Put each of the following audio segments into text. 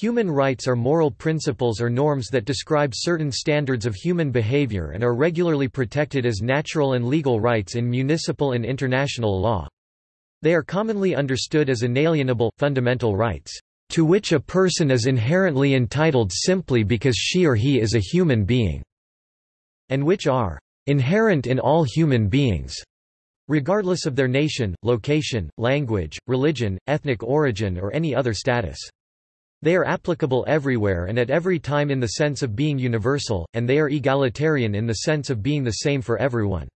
Human rights are moral principles or norms that describe certain standards of human behavior and are regularly protected as natural and legal rights in municipal and international law. They are commonly understood as inalienable, fundamental rights, to which a person is inherently entitled simply because she or he is a human being, and which are inherent in all human beings, regardless of their nation, location, language, religion, ethnic origin or any other status. They are applicable everywhere and at every time in the sense of being universal, and they are egalitarian in the sense of being the same for everyone.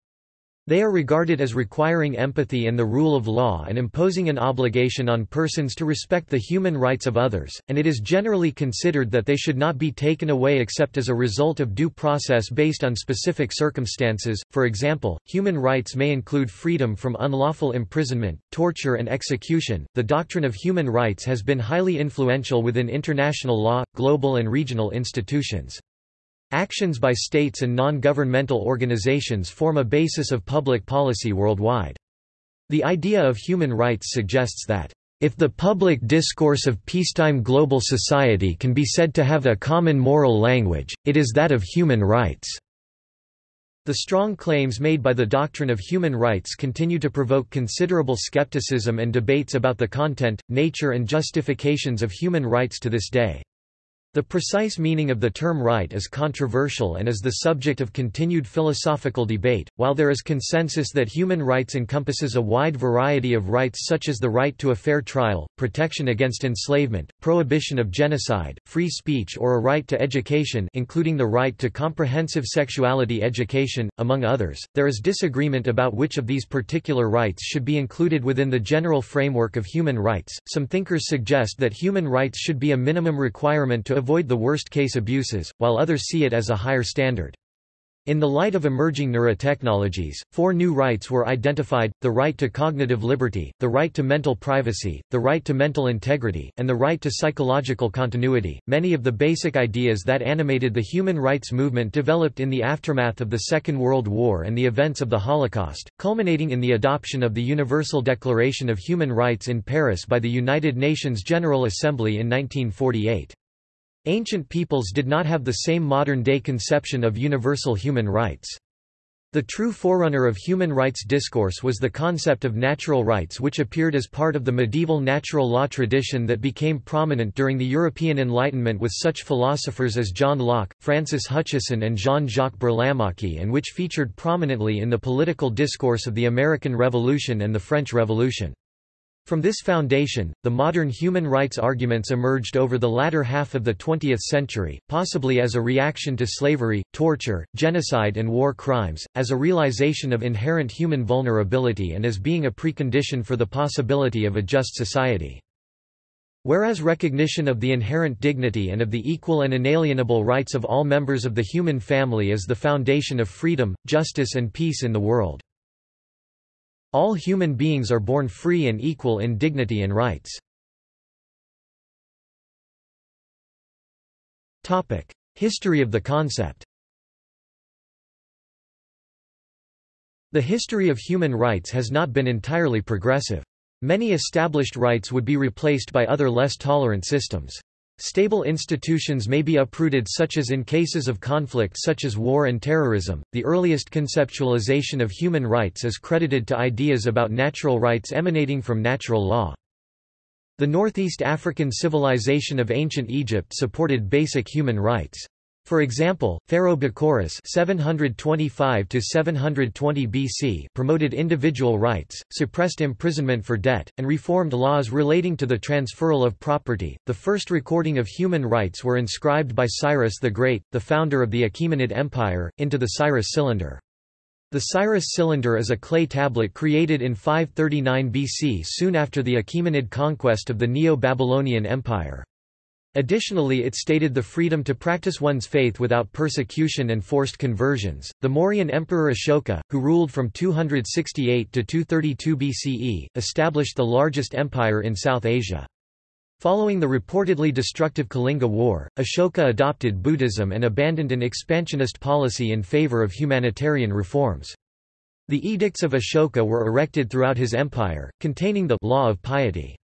They are regarded as requiring empathy and the rule of law and imposing an obligation on persons to respect the human rights of others, and it is generally considered that they should not be taken away except as a result of due process based on specific circumstances. For example, human rights may include freedom from unlawful imprisonment, torture, and execution. The doctrine of human rights has been highly influential within international law, global and regional institutions. Actions by states and non-governmental organizations form a basis of public policy worldwide. The idea of human rights suggests that, if the public discourse of peacetime global society can be said to have a common moral language, it is that of human rights. The strong claims made by the doctrine of human rights continue to provoke considerable skepticism and debates about the content, nature and justifications of human rights to this day. The precise meaning of the term right is controversial and is the subject of continued philosophical debate, while there is consensus that human rights encompasses a wide variety of rights such as the right to a fair trial, protection against enslavement, prohibition of genocide, free speech or a right to education including the right to comprehensive sexuality education, among others. There is disagreement about which of these particular rights should be included within the general framework of human rights. Some thinkers suggest that human rights should be a minimum requirement to avoid the worst-case abuses, while others see it as a higher standard. In the light of emerging neurotechnologies, four new rights were identified, the right to cognitive liberty, the right to mental privacy, the right to mental integrity, and the right to psychological continuity. Many of the basic ideas that animated the human rights movement developed in the aftermath of the Second World War and the events of the Holocaust, culminating in the adoption of the Universal Declaration of Human Rights in Paris by the United Nations General Assembly in 1948. Ancient peoples did not have the same modern-day conception of universal human rights. The true forerunner of human rights discourse was the concept of natural rights which appeared as part of the medieval natural law tradition that became prominent during the European Enlightenment with such philosophers as John Locke, Francis Hutcheson and Jean-Jacques Burlamaqui and which featured prominently in the political discourse of the American Revolution and the French Revolution. From this foundation, the modern human rights arguments emerged over the latter half of the 20th century, possibly as a reaction to slavery, torture, genocide and war crimes, as a realization of inherent human vulnerability and as being a precondition for the possibility of a just society. Whereas recognition of the inherent dignity and of the equal and inalienable rights of all members of the human family is the foundation of freedom, justice and peace in the world. All human beings are born free and equal in dignity and rights. History of the concept The history of human rights has not been entirely progressive. Many established rights would be replaced by other less tolerant systems. Stable institutions may be uprooted such as in cases of conflict such as war and terrorism. The earliest conceptualization of human rights is credited to ideas about natural rights emanating from natural law. The Northeast African civilization of ancient Egypt supported basic human rights. For example, Pharaoh Bocchoris 725 BC promoted individual rights, suppressed imprisonment for debt, and reformed laws relating to the transferal of property. The first recording of human rights were inscribed by Cyrus the Great, the founder of the Achaemenid Empire, into the Cyrus cylinder. The Cyrus cylinder is a clay tablet created in 539 BC soon after the Achaemenid conquest of the Neo-Babylonian Empire. Additionally, it stated the freedom to practice one's faith without persecution and forced conversions. The Mauryan Emperor Ashoka, who ruled from 268 to 232 BCE, established the largest empire in South Asia. Following the reportedly destructive Kalinga War, Ashoka adopted Buddhism and abandoned an expansionist policy in favor of humanitarian reforms. The edicts of Ashoka were erected throughout his empire, containing the law of piety.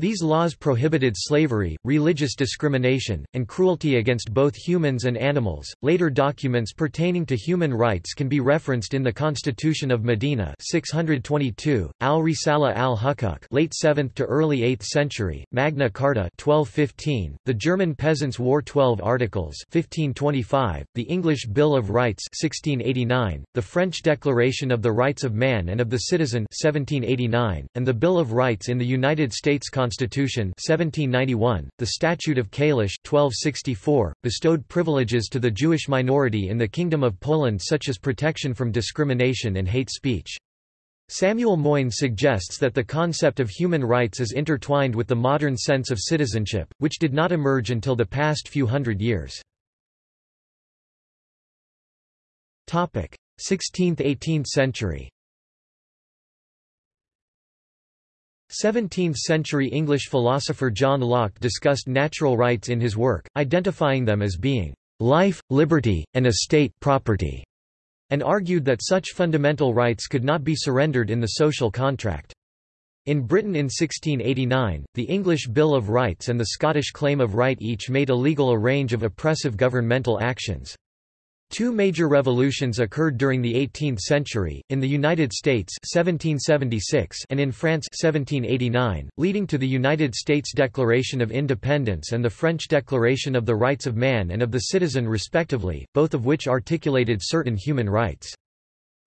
These laws prohibited slavery, religious discrimination, and cruelty against both humans and animals. Later documents pertaining to human rights can be referenced in the Constitution of Medina 622, Al-Risala al-Hukuk late 7th to early 8th century, Magna Carta 1215, the German Peasants' War 12 Articles 1525, the English Bill of Rights 1689, the French Declaration of the Rights of Man and of the Citizen 1789, and the Bill of Rights in the United States Constitution Constitution 1791, the Statute of Kalisz 1264, bestowed privileges to the Jewish minority in the Kingdom of Poland such as protection from discrimination and hate speech. Samuel Moyn suggests that the concept of human rights is intertwined with the modern sense of citizenship, which did not emerge until the past few hundred years. 16th–18th century 17th-century English philosopher John Locke discussed natural rights in his work, identifying them as being life, liberty, and estate property, and argued that such fundamental rights could not be surrendered in the social contract. In Britain in 1689, the English Bill of Rights and the Scottish Claim of Right each made illegal a range of oppressive governmental actions. Two major revolutions occurred during the 18th century, in the United States 1776 and in France 1789, leading to the United States Declaration of Independence and the French Declaration of the Rights of Man and of the Citizen respectively, both of which articulated certain human rights.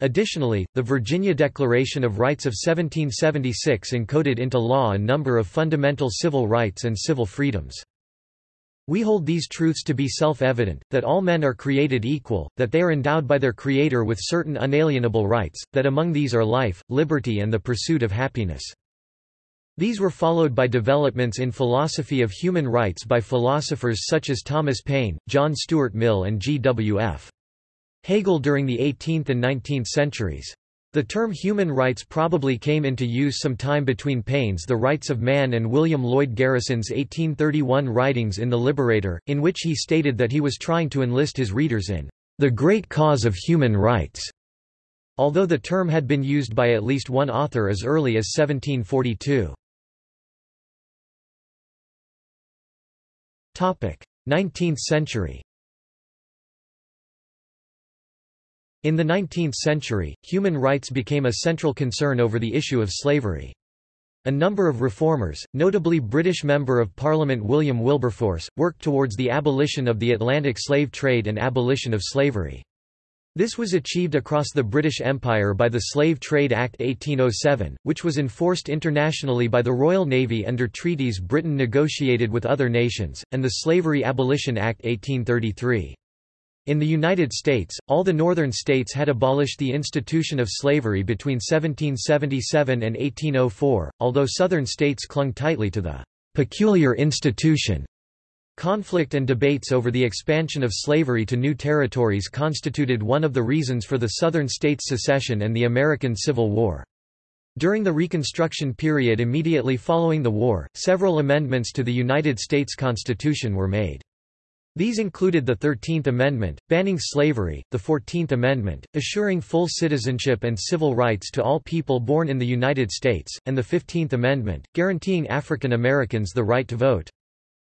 Additionally, the Virginia Declaration of Rights of 1776 encoded into law a number of fundamental civil rights and civil freedoms. We hold these truths to be self-evident, that all men are created equal, that they are endowed by their Creator with certain unalienable rights, that among these are life, liberty and the pursuit of happiness. These were followed by developments in philosophy of human rights by philosophers such as Thomas Paine, John Stuart Mill and G. W. F. Hegel during the 18th and 19th centuries. The term human rights probably came into use some time between Paine's The Rights of Man and William Lloyd Garrison's 1831 writings in The Liberator, in which he stated that he was trying to enlist his readers in the great cause of human rights, although the term had been used by at least one author as early as 1742. 19th century In the 19th century, human rights became a central concern over the issue of slavery. A number of reformers, notably British Member of Parliament William Wilberforce, worked towards the abolition of the Atlantic slave trade and abolition of slavery. This was achieved across the British Empire by the Slave Trade Act 1807, which was enforced internationally by the Royal Navy under treaties Britain negotiated with other nations, and the Slavery Abolition Act 1833. In the United States, all the northern states had abolished the institution of slavery between 1777 and 1804, although southern states clung tightly to the peculiar institution. Conflict and debates over the expansion of slavery to new territories constituted one of the reasons for the southern states' secession and the American Civil War. During the Reconstruction period immediately following the war, several amendments to the United States Constitution were made. These included the Thirteenth Amendment, banning slavery, the Fourteenth Amendment, assuring full citizenship and civil rights to all people born in the United States, and the Fifteenth Amendment, guaranteeing African Americans the right to vote.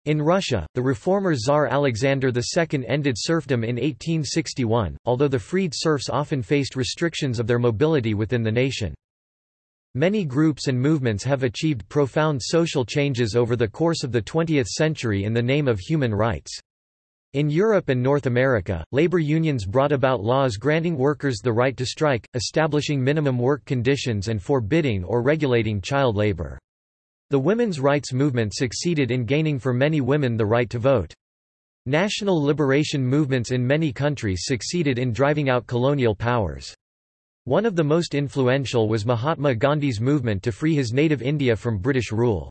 In Russia, the reformer Tsar Alexander II ended serfdom in 1861, although the freed serfs often faced restrictions of their mobility within the nation. Many groups and movements have achieved profound social changes over the course of the 20th century in the name of human rights. In Europe and North America, labor unions brought about laws granting workers the right to strike, establishing minimum work conditions and forbidding or regulating child labor. The women's rights movement succeeded in gaining for many women the right to vote. National liberation movements in many countries succeeded in driving out colonial powers. One of the most influential was Mahatma Gandhi's movement to free his native India from British rule.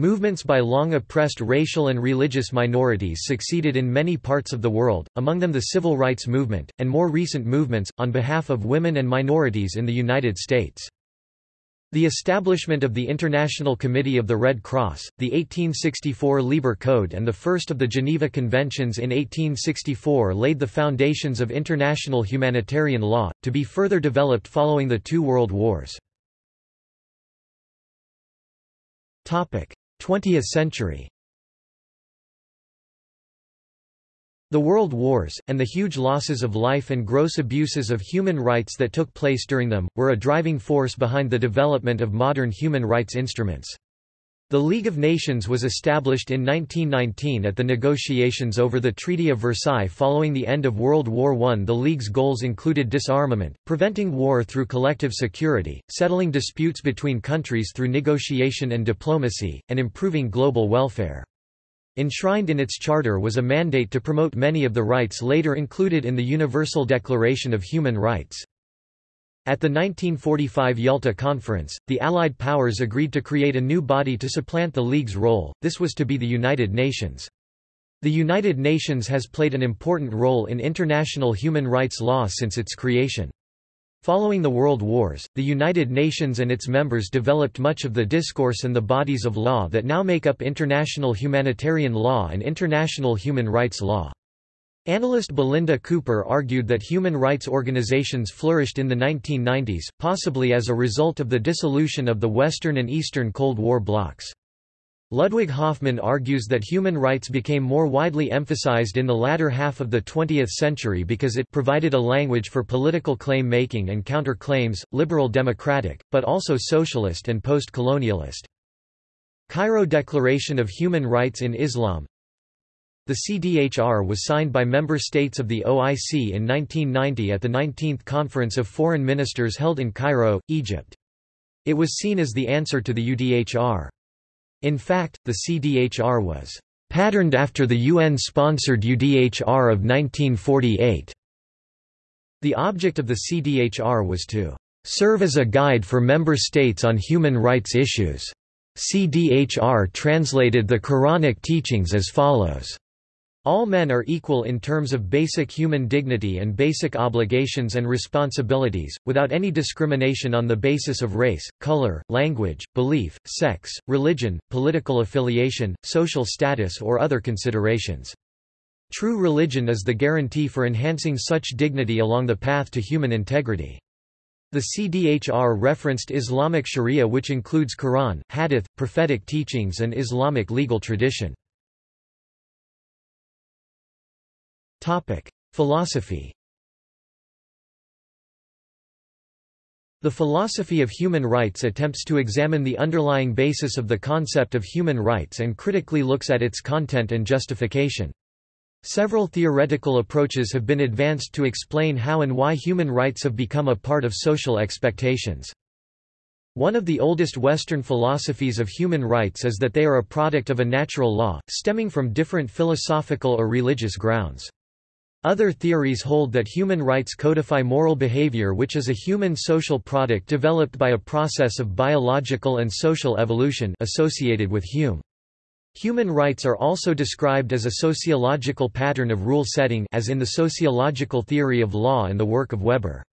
Movements by long oppressed racial and religious minorities succeeded in many parts of the world, among them the Civil Rights Movement, and more recent movements, on behalf of women and minorities in the United States. The establishment of the International Committee of the Red Cross, the 1864 Lieber Code and the first of the Geneva Conventions in 1864 laid the foundations of international humanitarian law, to be further developed following the two world wars. 20th century The World Wars, and the huge losses of life and gross abuses of human rights that took place during them, were a driving force behind the development of modern human rights instruments. The League of Nations was established in 1919 at the negotiations over the Treaty of Versailles following the end of World War I. The League's goals included disarmament, preventing war through collective security, settling disputes between countries through negotiation and diplomacy, and improving global welfare. Enshrined in its charter was a mandate to promote many of the rights later included in the Universal Declaration of Human Rights. At the 1945 Yalta Conference, the Allied powers agreed to create a new body to supplant the League's role, this was to be the United Nations. The United Nations has played an important role in international human rights law since its creation. Following the World Wars, the United Nations and its members developed much of the discourse and the bodies of law that now make up international humanitarian law and international human rights law. Analyst Belinda Cooper argued that human rights organizations flourished in the 1990s, possibly as a result of the dissolution of the Western and Eastern Cold War blocs. Ludwig Hoffman argues that human rights became more widely emphasized in the latter half of the 20th century because it provided a language for political claim-making and counter-claims, liberal democratic, but also socialist and post-colonialist. Cairo Declaration of Human Rights in Islam The CDHR was signed by member states of the OIC in 1990 at the 19th Conference of Foreign Ministers held in Cairo, Egypt. It was seen as the answer to the UDHR. In fact, the CDHR was patterned after the UN-sponsored UDHR of 1948. The object of the CDHR was to serve as a guide for member states on human rights issues. CDHR translated the Quranic teachings as follows. All men are equal in terms of basic human dignity and basic obligations and responsibilities, without any discrimination on the basis of race, color, language, belief, sex, religion, political affiliation, social status or other considerations. True religion is the guarantee for enhancing such dignity along the path to human integrity. The CDHR referenced Islamic Sharia which includes Quran, Hadith, prophetic teachings and Islamic legal tradition. Topic: Philosophy. The philosophy of human rights attempts to examine the underlying basis of the concept of human rights and critically looks at its content and justification. Several theoretical approaches have been advanced to explain how and why human rights have become a part of social expectations. One of the oldest Western philosophies of human rights is that they are a product of a natural law, stemming from different philosophical or religious grounds. Other theories hold that human rights codify moral behavior which is a human social product developed by a process of biological and social evolution associated with Hume. Human rights are also described as a sociological pattern of rule setting as in the sociological theory of law and the work of Weber.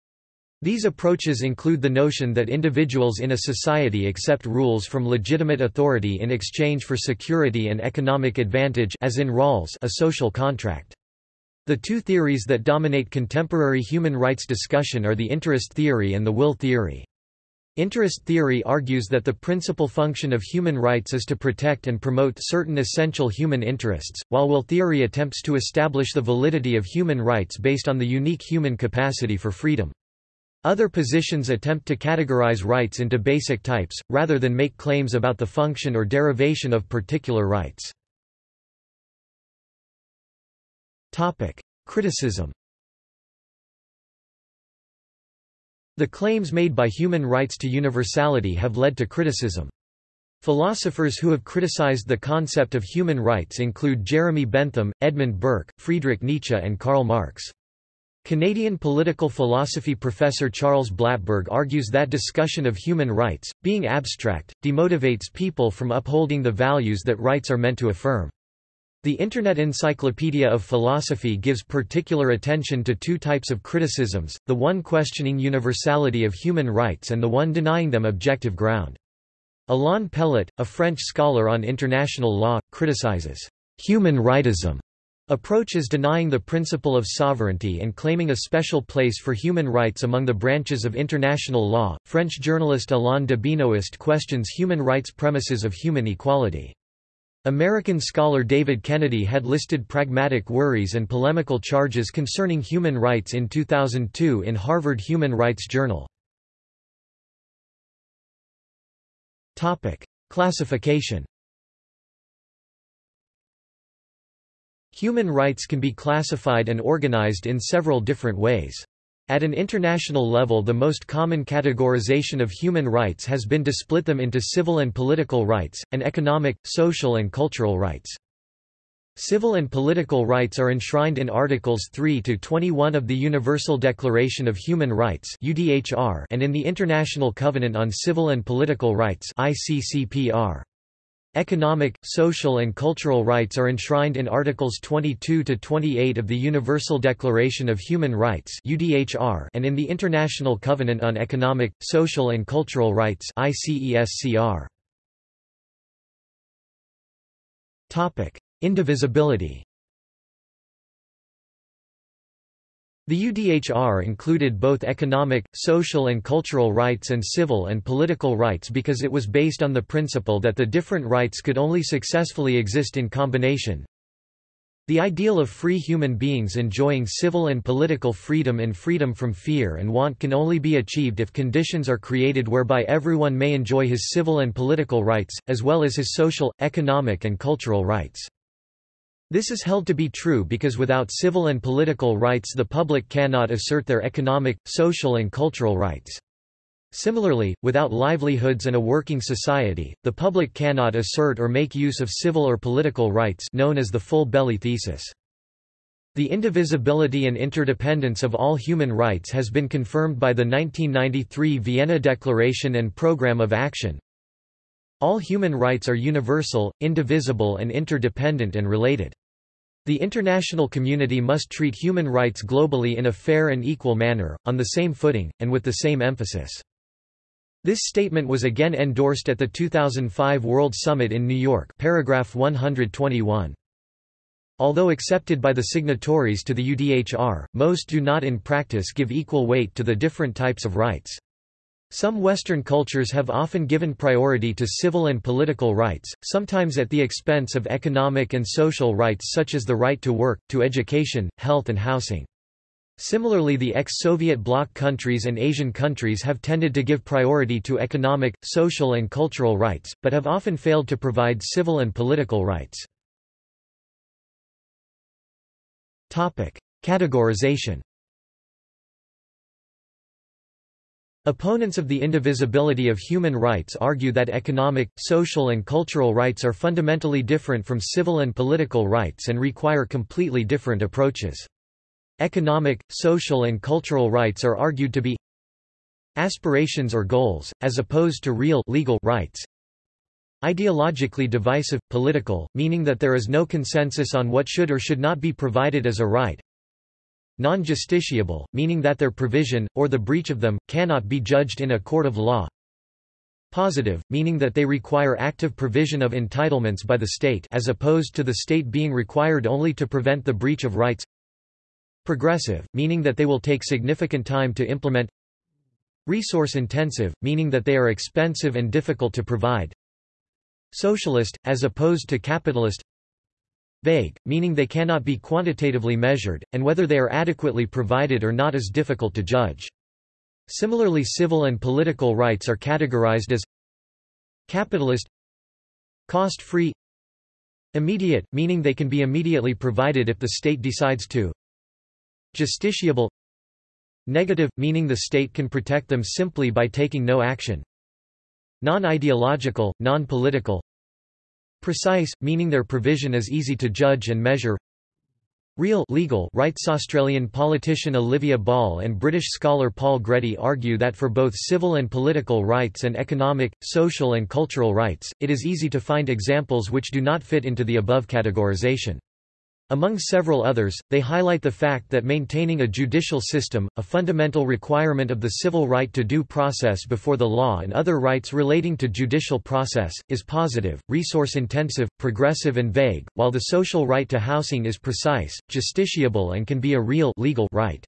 These approaches include the notion that individuals in a society accept rules from legitimate authority in exchange for security and economic advantage as in Rawls a social contract. The two theories that dominate contemporary human rights discussion are the interest theory and the will theory. Interest theory argues that the principal function of human rights is to protect and promote certain essential human interests, while will theory attempts to establish the validity of human rights based on the unique human capacity for freedom. Other positions attempt to categorize rights into basic types, rather than make claims about the function or derivation of particular rights. Topic: Criticism. The claims made by human rights to universality have led to criticism. Philosophers who have criticized the concept of human rights include Jeremy Bentham, Edmund Burke, Friedrich Nietzsche and Karl Marx. Canadian political philosophy professor Charles Blattberg argues that discussion of human rights, being abstract, demotivates people from upholding the values that rights are meant to affirm. The Internet Encyclopedia of Philosophy gives particular attention to two types of criticisms, the one questioning universality of human rights and the one denying them objective ground. Alain Pellet, a French scholar on international law, criticizes human rightism approach is denying the principle of sovereignty and claiming a special place for human rights among the branches of international law. French journalist Alain de Benoist questions human rights premises of human equality. American scholar David Kennedy had listed pragmatic worries and polemical charges concerning human rights in 2002 in Harvard Human Rights Journal. Topic: Classification Human rights can be classified and organized in several different ways. At an international level the most common categorization of human rights has been to split them into civil and political rights, and economic, social and cultural rights. Civil and political rights are enshrined in Articles 3 to 21 of the Universal Declaration of Human Rights and in the International Covenant on Civil and Political Rights (ICCPR). Economic, social and cultural rights are enshrined in Articles 22 to 28 of the Universal Declaration of Human Rights (UDHR) and in the International Covenant on Economic, Social and Cultural Rights (ICESCR). Topic: Indivisibility. The UDHR included both economic, social and cultural rights and civil and political rights because it was based on the principle that the different rights could only successfully exist in combination. The ideal of free human beings enjoying civil and political freedom and freedom from fear and want can only be achieved if conditions are created whereby everyone may enjoy his civil and political rights, as well as his social, economic and cultural rights. This is held to be true because without civil and political rights the public cannot assert their economic, social and cultural rights. Similarly, without livelihoods and a working society, the public cannot assert or make use of civil or political rights known as the full belly thesis. The indivisibility and interdependence of all human rights has been confirmed by the 1993 Vienna Declaration and Programme of Action, all human rights are universal, indivisible and interdependent and related. The international community must treat human rights globally in a fair and equal manner, on the same footing, and with the same emphasis. This statement was again endorsed at the 2005 World Summit in New York paragraph 121. Although accepted by the signatories to the UDHR, most do not in practice give equal weight to the different types of rights. Some Western cultures have often given priority to civil and political rights, sometimes at the expense of economic and social rights such as the right to work, to education, health and housing. Similarly the ex-Soviet bloc countries and Asian countries have tended to give priority to economic, social and cultural rights, but have often failed to provide civil and political rights. Categorization Opponents of the indivisibility of human rights argue that economic, social and cultural rights are fundamentally different from civil and political rights and require completely different approaches. Economic, social and cultural rights are argued to be aspirations or goals, as opposed to real legal rights. Ideologically divisive, political, meaning that there is no consensus on what should or should not be provided as a right, non-justiciable, meaning that their provision, or the breach of them, cannot be judged in a court of law. Positive, meaning that they require active provision of entitlements by the state as opposed to the state being required only to prevent the breach of rights. Progressive, meaning that they will take significant time to implement. Resource-intensive, meaning that they are expensive and difficult to provide. Socialist, as opposed to capitalist Vague, meaning they cannot be quantitatively measured, and whether they are adequately provided or not is difficult to judge. Similarly civil and political rights are categorized as capitalist cost-free immediate, meaning they can be immediately provided if the state decides to justiciable negative, meaning the state can protect them simply by taking no action non-ideological, non-political Precise, meaning their provision is easy to judge and measure Real legal rights Australian politician Olivia Ball and British scholar Paul Gready argue that for both civil and political rights and economic, social and cultural rights, it is easy to find examples which do not fit into the above categorization. Among several others, they highlight the fact that maintaining a judicial system, a fundamental requirement of the civil right to due process before the law and other rights relating to judicial process, is positive, resource-intensive, progressive and vague, while the social right to housing is precise, justiciable and can be a real legal right.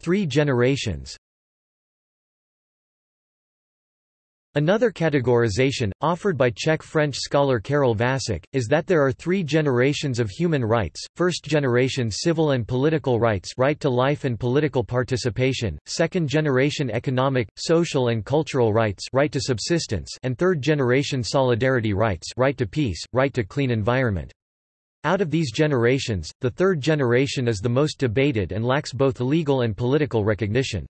Three generations Another categorization, offered by Czech-French scholar Karel Vasak, is that there are three generations of human rights, first generation civil and political rights right to life and political participation, second generation economic, social and cultural rights right to subsistence and third generation solidarity rights right to peace, right to clean environment. Out of these generations, the third generation is the most debated and lacks both legal and political recognition.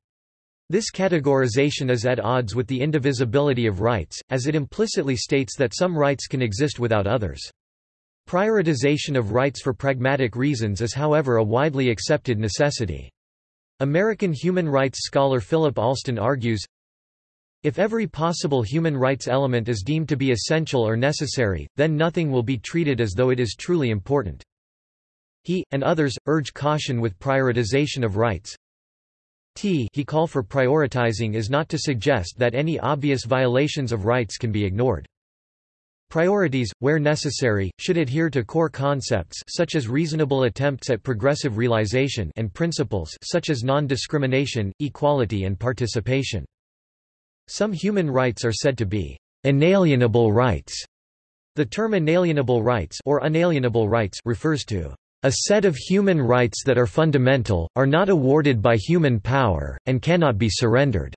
This categorization is at odds with the indivisibility of rights, as it implicitly states that some rights can exist without others. Prioritization of rights for pragmatic reasons is however a widely accepted necessity. American human rights scholar Philip Alston argues, if every possible human rights element is deemed to be essential or necessary, then nothing will be treated as though it is truly important. He, and others, urge caution with prioritization of rights, T he call for prioritizing is not to suggest that any obvious violations of rights can be ignored. Priorities, where necessary, should adhere to core concepts such as reasonable attempts at progressive realization and principles such as non-discrimination, equality and participation. Some human rights are said to be inalienable rights. The term inalienable rights or unalienable rights refers to a set of human rights that are fundamental, are not awarded by human power, and cannot be surrendered.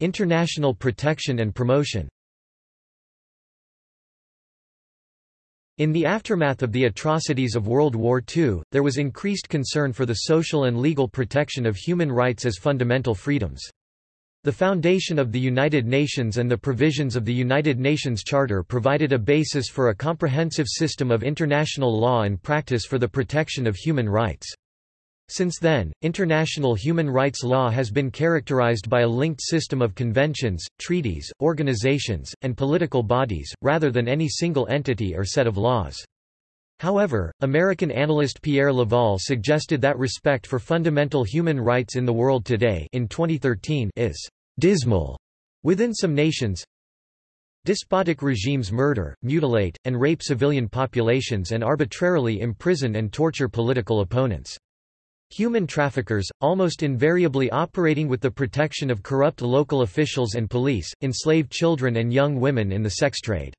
International protection and promotion In the aftermath of the atrocities of World War II, there was increased concern for the social and legal protection of human rights as fundamental freedoms. The foundation of the United Nations and the provisions of the United Nations Charter provided a basis for a comprehensive system of international law and practice for the protection of human rights. Since then, international human rights law has been characterized by a linked system of conventions, treaties, organizations, and political bodies, rather than any single entity or set of laws. However, American analyst Pierre Laval suggested that respect for fundamental human rights in the world today in 2013 is dismal within some nations. Despotic regimes murder, mutilate, and rape civilian populations and arbitrarily imprison and torture political opponents. Human traffickers, almost invariably operating with the protection of corrupt local officials and police, enslave children and young women in the sex trade.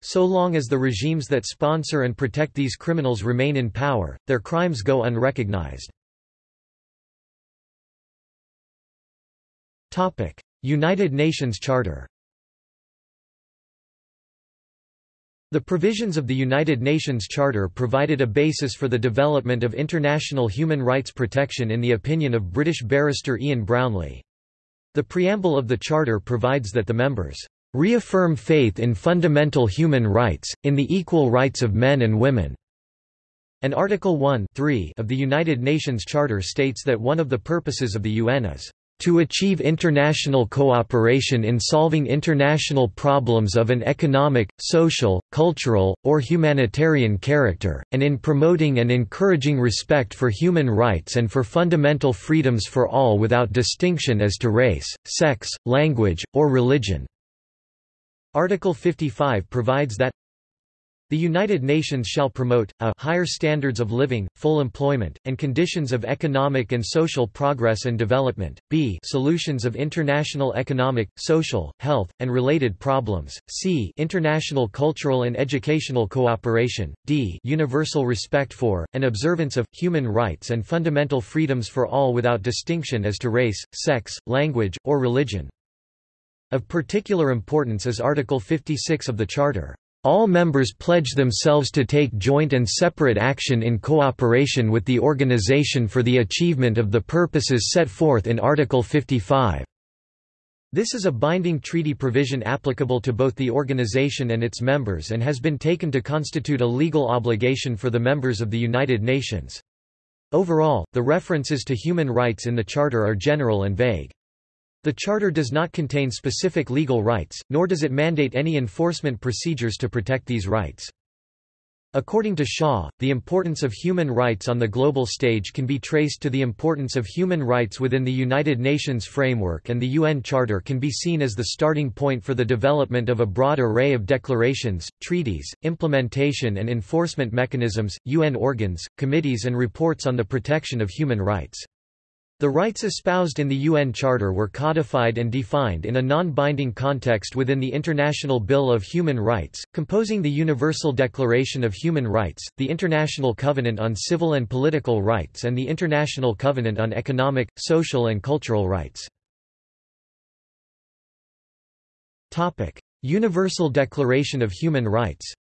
So long as the regimes that sponsor and protect these criminals remain in power, their crimes go unrecognized. United Nations Charter The provisions of the United Nations Charter provided a basis for the development of international human rights protection in the opinion of British barrister Ian Brownlie. The preamble of the Charter provides that the members reaffirm faith in fundamental human rights, in the equal rights of men and women." And Article 1 of the United Nations Charter states that one of the purposes of the UN is to achieve international cooperation in solving international problems of an economic, social, cultural, or humanitarian character, and in promoting and encouraging respect for human rights and for fundamental freedoms for all without distinction as to race, sex, language, or religion. Article 55 provides that the United Nations shall promote, a higher standards of living, full employment, and conditions of economic and social progress and development, b solutions of international economic, social, health, and related problems, c international cultural and educational cooperation, d universal respect for, and observance of, human rights and fundamental freedoms for all without distinction as to race, sex, language, or religion. Of particular importance is Article 56 of the Charter. All members pledge themselves to take joint and separate action in cooperation with the organization for the achievement of the purposes set forth in Article 55. This is a binding treaty provision applicable to both the organization and its members and has been taken to constitute a legal obligation for the members of the United Nations. Overall, the references to human rights in the Charter are general and vague. The Charter does not contain specific legal rights, nor does it mandate any enforcement procedures to protect these rights. According to Shaw, the importance of human rights on the global stage can be traced to the importance of human rights within the United Nations framework and the UN Charter can be seen as the starting point for the development of a broad array of declarations, treaties, implementation and enforcement mechanisms, UN organs, committees and reports on the protection of human rights. The rights espoused in the UN Charter were codified and defined in a non-binding context within the International Bill of Human Rights, composing the Universal Declaration of Human Rights, the International Covenant on Civil and Political Rights and the International Covenant on Economic, Social and Cultural Rights. Universal Declaration of Human Rights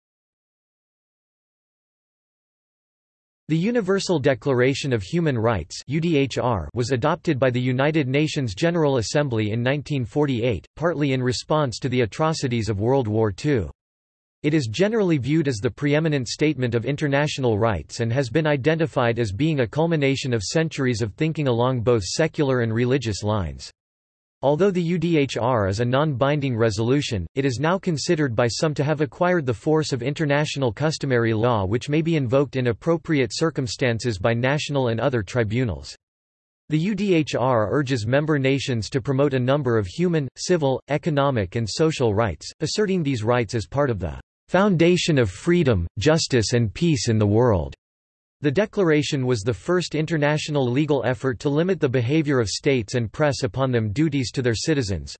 The Universal Declaration of Human Rights was adopted by the United Nations General Assembly in 1948, partly in response to the atrocities of World War II. It is generally viewed as the preeminent statement of international rights and has been identified as being a culmination of centuries of thinking along both secular and religious lines. Although the UDHR is a non-binding resolution, it is now considered by some to have acquired the force of international customary law which may be invoked in appropriate circumstances by national and other tribunals. The UDHR urges member nations to promote a number of human, civil, economic and social rights, asserting these rights as part of the foundation of freedom, justice and peace in the world. The declaration was the first international legal effort to limit the behavior of states and press upon them duties to their citizens.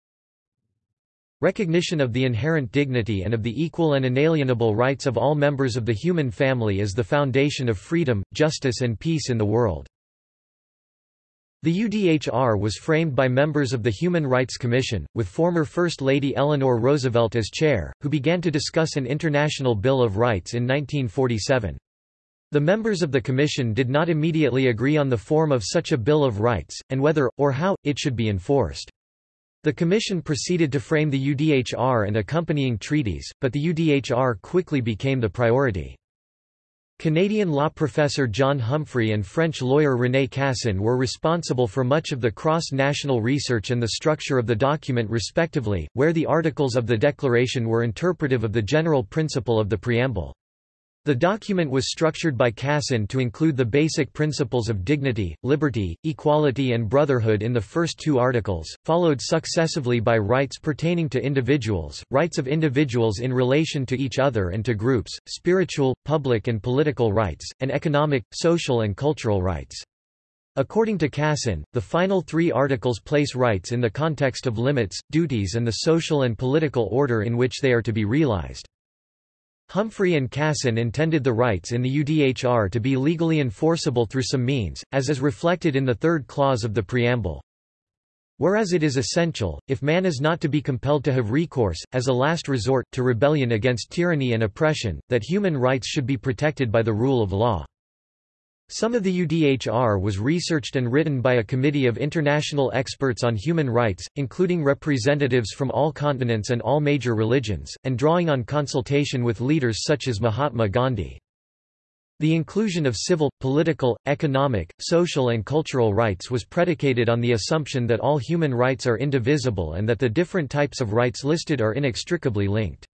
Recognition of the inherent dignity and of the equal and inalienable rights of all members of the human family is the foundation of freedom, justice and peace in the world. The UDHR was framed by members of the Human Rights Commission, with former First Lady Eleanor Roosevelt as chair, who began to discuss an international Bill of Rights in 1947. The members of the Commission did not immediately agree on the form of such a Bill of Rights, and whether, or how, it should be enforced. The Commission proceeded to frame the UDHR and accompanying treaties, but the UDHR quickly became the priority. Canadian law professor John Humphrey and French lawyer René Cassin were responsible for much of the cross-national research and the structure of the document respectively, where the articles of the Declaration were interpretive of the general principle of the preamble. The document was structured by Cassin to include the basic principles of dignity, liberty, equality and brotherhood in the first two articles, followed successively by rights pertaining to individuals, rights of individuals in relation to each other and to groups, spiritual, public and political rights, and economic, social and cultural rights. According to Cassin, the final three articles place rights in the context of limits, duties and the social and political order in which they are to be realized. Humphrey and Cassin intended the rights in the UDHR to be legally enforceable through some means, as is reflected in the third clause of the preamble. Whereas it is essential, if man is not to be compelled to have recourse, as a last resort, to rebellion against tyranny and oppression, that human rights should be protected by the rule of law. Some of the UDHR was researched and written by a committee of international experts on human rights, including representatives from all continents and all major religions, and drawing on consultation with leaders such as Mahatma Gandhi. The inclusion of civil, political, economic, social and cultural rights was predicated on the assumption that all human rights are indivisible and that the different types of rights listed are inextricably linked.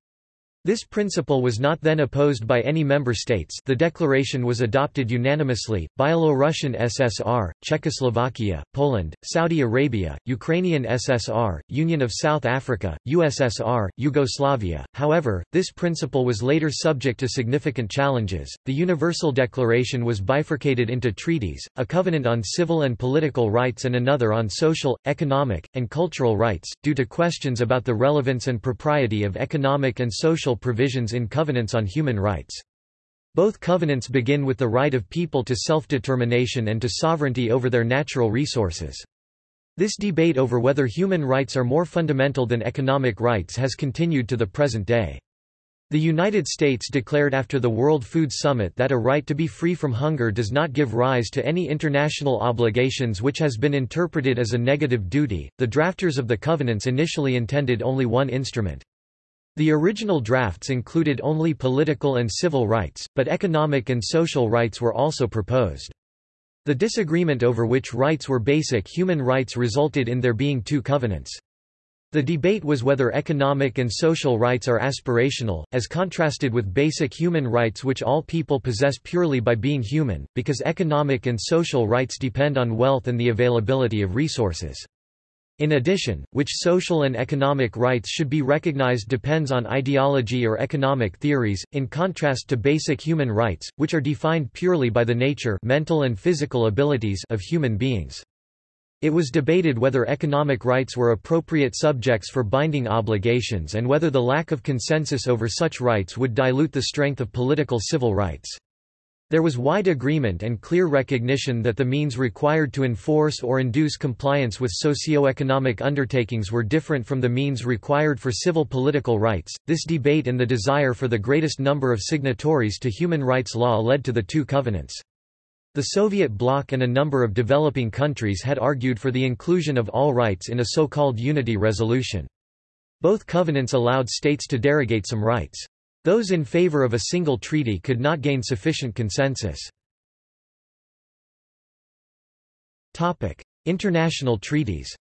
This principle was not then opposed by any member states the declaration was adopted unanimously, Byelorussian SSR, Czechoslovakia, Poland, Saudi Arabia, Ukrainian SSR, Union of South Africa, USSR, Yugoslavia. However, this principle was later subject to significant challenges. The Universal Declaration was bifurcated into treaties, a covenant on civil and political rights and another on social, economic, and cultural rights, due to questions about the relevance and propriety of economic and social provisions in covenants on human rights. Both covenants begin with the right of people to self-determination and to sovereignty over their natural resources. This debate over whether human rights are more fundamental than economic rights has continued to the present day. The United States declared after the World Food Summit that a right to be free from hunger does not give rise to any international obligations which has been interpreted as a negative duty. The drafters of the covenants initially intended only one instrument. The original drafts included only political and civil rights, but economic and social rights were also proposed. The disagreement over which rights were basic human rights resulted in there being two covenants. The debate was whether economic and social rights are aspirational, as contrasted with basic human rights which all people possess purely by being human, because economic and social rights depend on wealth and the availability of resources. In addition, which social and economic rights should be recognized depends on ideology or economic theories, in contrast to basic human rights, which are defined purely by the nature mental and physical abilities of human beings. It was debated whether economic rights were appropriate subjects for binding obligations and whether the lack of consensus over such rights would dilute the strength of political civil rights. There was wide agreement and clear recognition that the means required to enforce or induce compliance with socio-economic undertakings were different from the means required for civil political rights. This debate and the desire for the greatest number of signatories to human rights law led to the two covenants. The Soviet bloc and a number of developing countries had argued for the inclusion of all rights in a so-called unity resolution. Both covenants allowed states to derogate some rights. Those in favor of a single treaty could not gain sufficient consensus. International treaties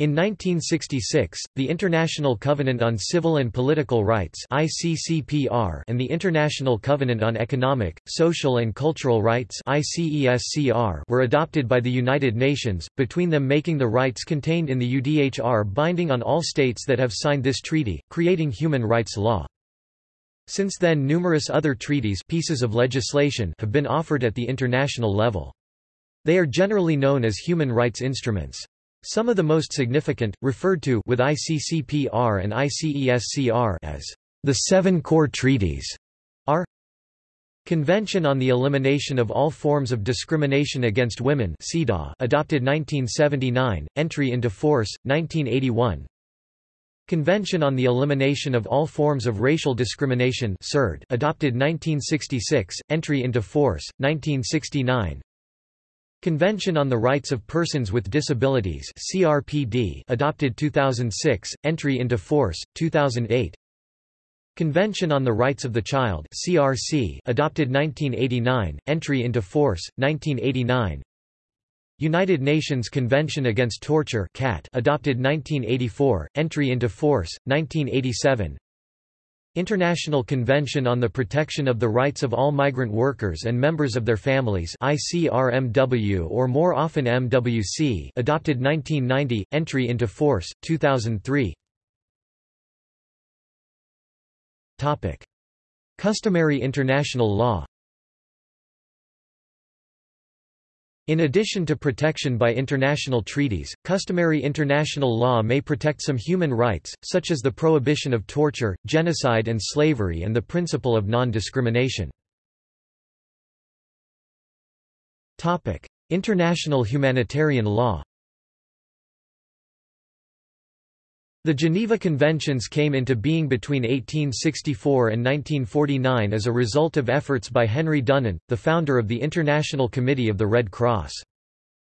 In 1966, the International Covenant on Civil and Political Rights (ICCPR) and the International Covenant on Economic, Social and Cultural Rights (ICESCR) were adopted by the United Nations, between them making the rights contained in the UDHR binding on all states that have signed this treaty, creating human rights law. Since then numerous other treaties pieces of legislation have been offered at the international level. They are generally known as human rights instruments. Some of the most significant, referred to with ICCPR and ICESCR as the Seven Core Treaties, are Convention on the Elimination of All Forms of Discrimination Against Women adopted 1979, entry into force, 1981 Convention on the Elimination of All Forms of Racial Discrimination adopted 1966, entry into force, 1969 Convention on the Rights of Persons with Disabilities CRPD adopted 2006, entry into force, 2008 Convention on the Rights of the Child CRC adopted 1989, entry into force, 1989 United Nations Convention Against Torture CAT adopted 1984, entry into force, 1987 International Convention on the Protection of the Rights of All Migrant Workers and Members of Their Families ICRMW or more often MWC adopted 1990, entry into force, 2003 Customary international law In addition to protection by international treaties, customary international law may protect some human rights, such as the prohibition of torture, genocide and slavery and the principle of non-discrimination. International humanitarian law The Geneva Conventions came into being between 1864 and 1949 as a result of efforts by Henry Dunant, the founder of the International Committee of the Red Cross.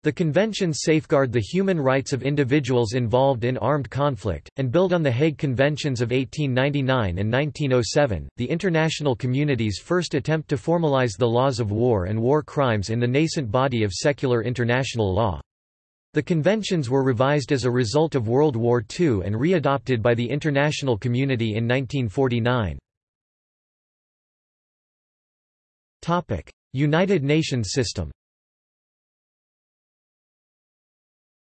The conventions safeguard the human rights of individuals involved in armed conflict, and build on the Hague Conventions of 1899 and 1907, the international community's first attempt to formalize the laws of war and war crimes in the nascent body of secular international law. The conventions were revised as a result of World War II and readopted by the international community in 1949. United Nations system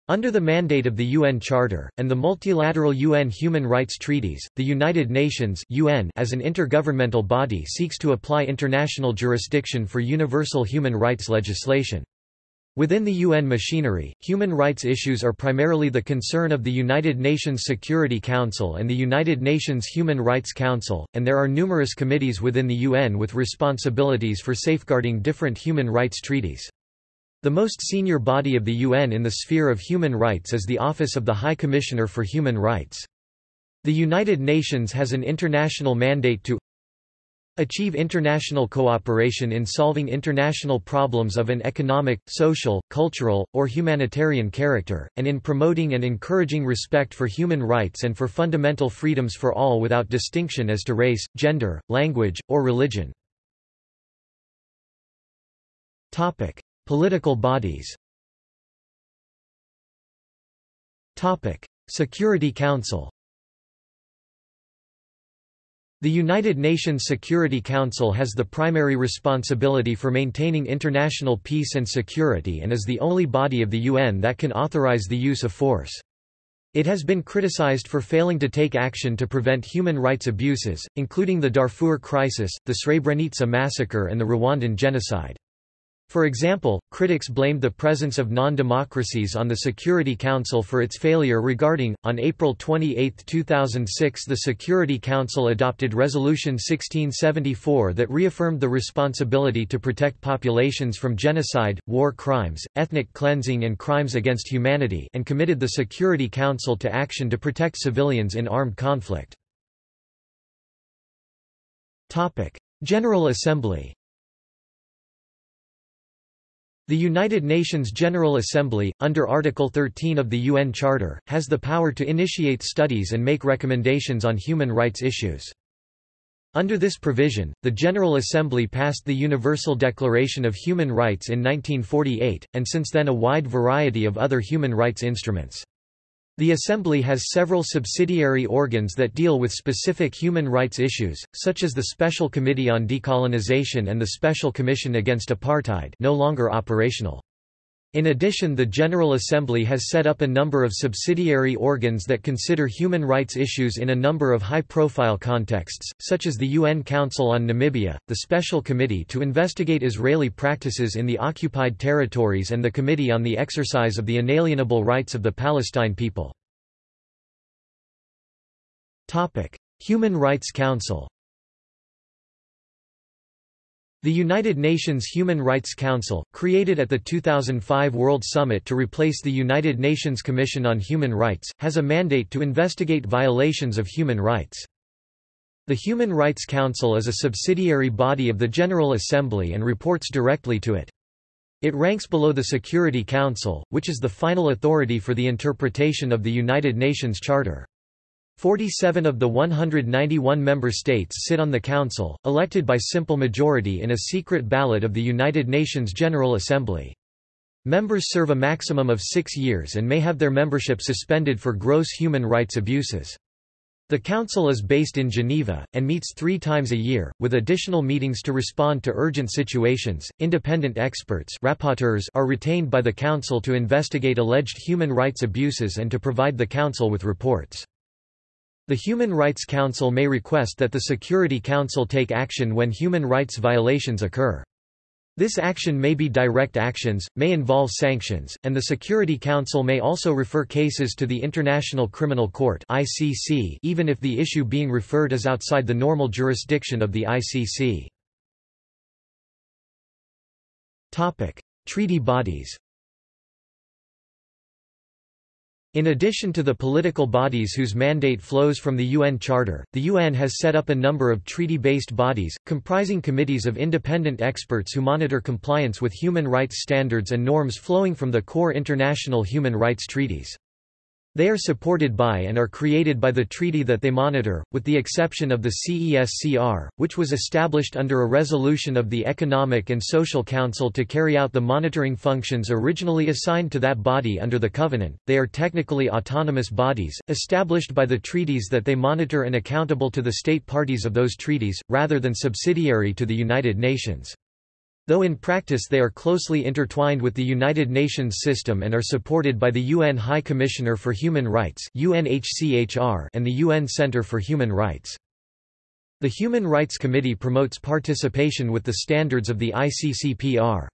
Under the mandate of the UN Charter, and the multilateral UN human rights treaties, the United Nations UN as an intergovernmental body seeks to apply international jurisdiction for universal human rights legislation. Within the UN machinery, human rights issues are primarily the concern of the United Nations Security Council and the United Nations Human Rights Council, and there are numerous committees within the UN with responsibilities for safeguarding different human rights treaties. The most senior body of the UN in the sphere of human rights is the Office of the High Commissioner for Human Rights. The United Nations has an international mandate to Achieve international cooperation in solving international problems of an economic, social, cultural, or humanitarian character, and in promoting and encouraging respect for human rights and for fundamental freedoms for all without distinction as to race, gender, language, or religion. Topic: Political bodies. Topic: Security Council. The United Nations Security Council has the primary responsibility for maintaining international peace and security and is the only body of the UN that can authorize the use of force. It has been criticized for failing to take action to prevent human rights abuses, including the Darfur crisis, the Srebrenica massacre and the Rwandan genocide. For example, critics blamed the presence of non-democracies on the Security Council for its failure regarding, on April 28, 2006 the Security Council adopted Resolution 1674 that reaffirmed the responsibility to protect populations from genocide, war crimes, ethnic cleansing and crimes against humanity and committed the Security Council to action to protect civilians in armed conflict. General Assembly the United Nations General Assembly, under Article 13 of the UN Charter, has the power to initiate studies and make recommendations on human rights issues. Under this provision, the General Assembly passed the Universal Declaration of Human Rights in 1948, and since then a wide variety of other human rights instruments. The Assembly has several subsidiary organs that deal with specific human rights issues, such as the Special Committee on Decolonization and the Special Commission Against Apartheid no longer operational. In addition the General Assembly has set up a number of subsidiary organs that consider human rights issues in a number of high-profile contexts, such as the UN Council on Namibia, the Special Committee to investigate Israeli practices in the occupied territories and the Committee on the Exercise of the Inalienable Rights of the Palestine People. Human Rights Council the United Nations Human Rights Council, created at the 2005 World Summit to replace the United Nations Commission on Human Rights, has a mandate to investigate violations of human rights. The Human Rights Council is a subsidiary body of the General Assembly and reports directly to it. It ranks below the Security Council, which is the final authority for the interpretation of the United Nations Charter. 47 of the 191 member states sit on the Council, elected by simple majority in a secret ballot of the United Nations General Assembly. Members serve a maximum of six years and may have their membership suspended for gross human rights abuses. The Council is based in Geneva, and meets three times a year, with additional meetings to respond to urgent situations. Independent experts rapporteurs are retained by the Council to investigate alleged human rights abuses and to provide the Council with reports. The Human Rights Council may request that the Security Council take action when human rights violations occur. This action may be direct actions, may involve sanctions, and the Security Council may also refer cases to the International Criminal Court (ICC) even if the issue being referred is outside the normal jurisdiction of the ICC. Topic: Treaty bodies. In addition to the political bodies whose mandate flows from the UN Charter, the UN has set up a number of treaty-based bodies, comprising committees of independent experts who monitor compliance with human rights standards and norms flowing from the core international human rights treaties. They are supported by and are created by the treaty that they monitor, with the exception of the CESCR, which was established under a resolution of the Economic and Social Council to carry out the monitoring functions originally assigned to that body under the Covenant. They are technically autonomous bodies, established by the treaties that they monitor and accountable to the state parties of those treaties, rather than subsidiary to the United Nations. Though in practice they are closely intertwined with the United Nations system and are supported by the UN High Commissioner for Human Rights UNHCHR and the UN Center for Human Rights. The Human Rights Committee promotes participation with the standards of the ICCPR.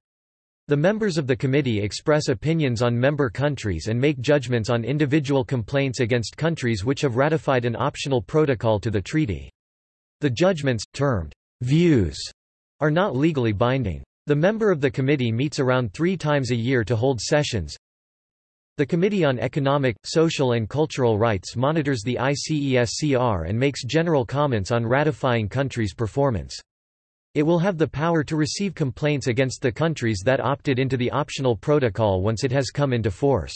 The members of the committee express opinions on member countries and make judgments on individual complaints against countries which have ratified an optional protocol to the treaty. The judgments, termed views, are not legally binding. The member of the committee meets around three times a year to hold sessions. The Committee on Economic, Social and Cultural Rights monitors the ICESCR and makes general comments on ratifying countries' performance. It will have the power to receive complaints against the countries that opted into the optional protocol once it has come into force.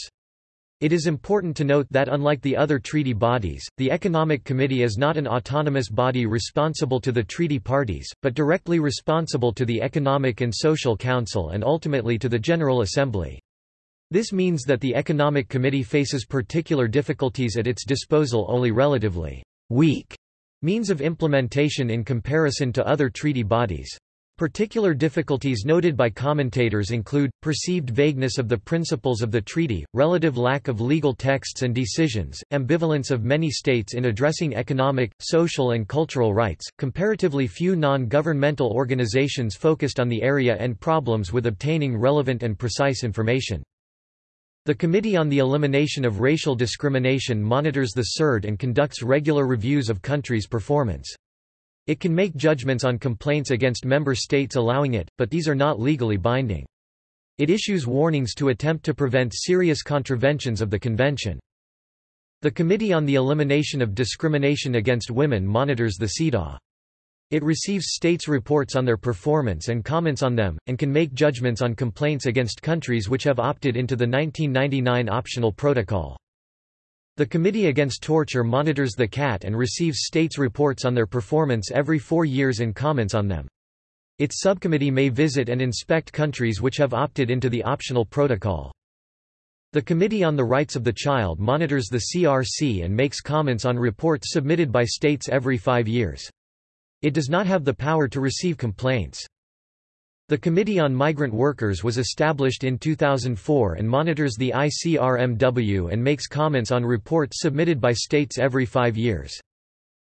It is important to note that unlike the other treaty bodies, the Economic Committee is not an autonomous body responsible to the treaty parties, but directly responsible to the Economic and Social Council and ultimately to the General Assembly. This means that the Economic Committee faces particular difficulties at its disposal only relatively weak means of implementation in comparison to other treaty bodies. Particular difficulties noted by commentators include, perceived vagueness of the principles of the treaty, relative lack of legal texts and decisions, ambivalence of many states in addressing economic, social and cultural rights, comparatively few non-governmental organizations focused on the area and problems with obtaining relevant and precise information. The Committee on the Elimination of Racial Discrimination monitors the CERD and conducts regular reviews of countries' performance. It can make judgments on complaints against member states allowing it, but these are not legally binding. It issues warnings to attempt to prevent serious contraventions of the Convention. The Committee on the Elimination of Discrimination Against Women monitors the CEDAW. It receives states' reports on their performance and comments on them, and can make judgments on complaints against countries which have opted into the 1999 optional protocol. The Committee Against Torture monitors the CAT and receives states' reports on their performance every four years and comments on them. Its subcommittee may visit and inspect countries which have opted into the optional protocol. The Committee on the Rights of the Child monitors the CRC and makes comments on reports submitted by states every five years. It does not have the power to receive complaints. The Committee on Migrant Workers was established in 2004 and monitors the ICRMW and makes comments on reports submitted by states every five years.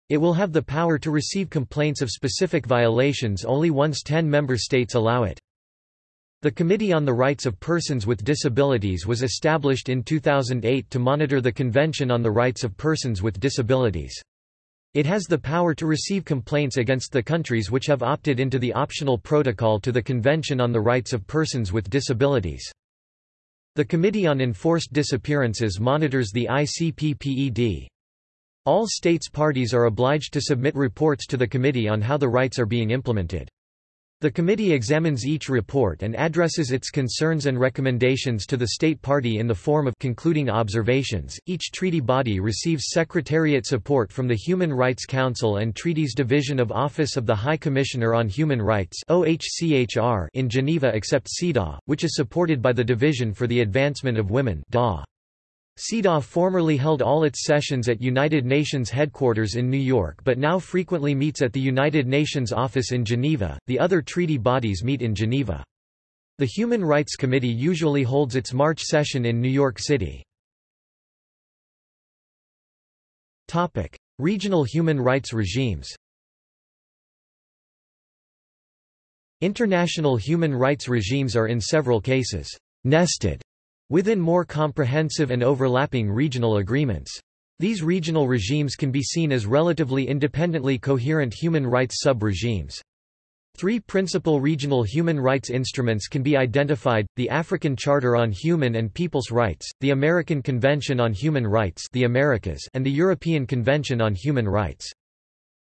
It will have the power to receive complaints of specific violations only once 10 member states allow it. The Committee on the Rights of Persons with Disabilities was established in 2008 to monitor the Convention on the Rights of Persons with Disabilities. It has the power to receive complaints against the countries which have opted into the optional protocol to the Convention on the Rights of Persons with Disabilities. The Committee on Enforced Disappearances monitors the ICPPED. All states parties are obliged to submit reports to the committee on how the rights are being implemented. The committee examines each report and addresses its concerns and recommendations to the state party in the form of concluding observations. Each treaty body receives secretariat support from the Human Rights Council and Treaties Division of Office of the High Commissioner on Human Rights (OHCHR) in Geneva except CEDAW, which is supported by the Division for the Advancement of Women (DAW). CEDAW formerly held all its sessions at United Nations headquarters in New York but now frequently meets at the United Nations office in Geneva. The other treaty bodies meet in Geneva. The Human Rights Committee usually holds its March session in New York City. Topic: Regional human rights regimes. International human rights regimes are in several cases nested within more comprehensive and overlapping regional agreements. These regional regimes can be seen as relatively independently coherent human rights sub-regimes. Three principal regional human rights instruments can be identified, the African Charter on Human and People's Rights, the American Convention on Human Rights the Americas and the European Convention on Human Rights.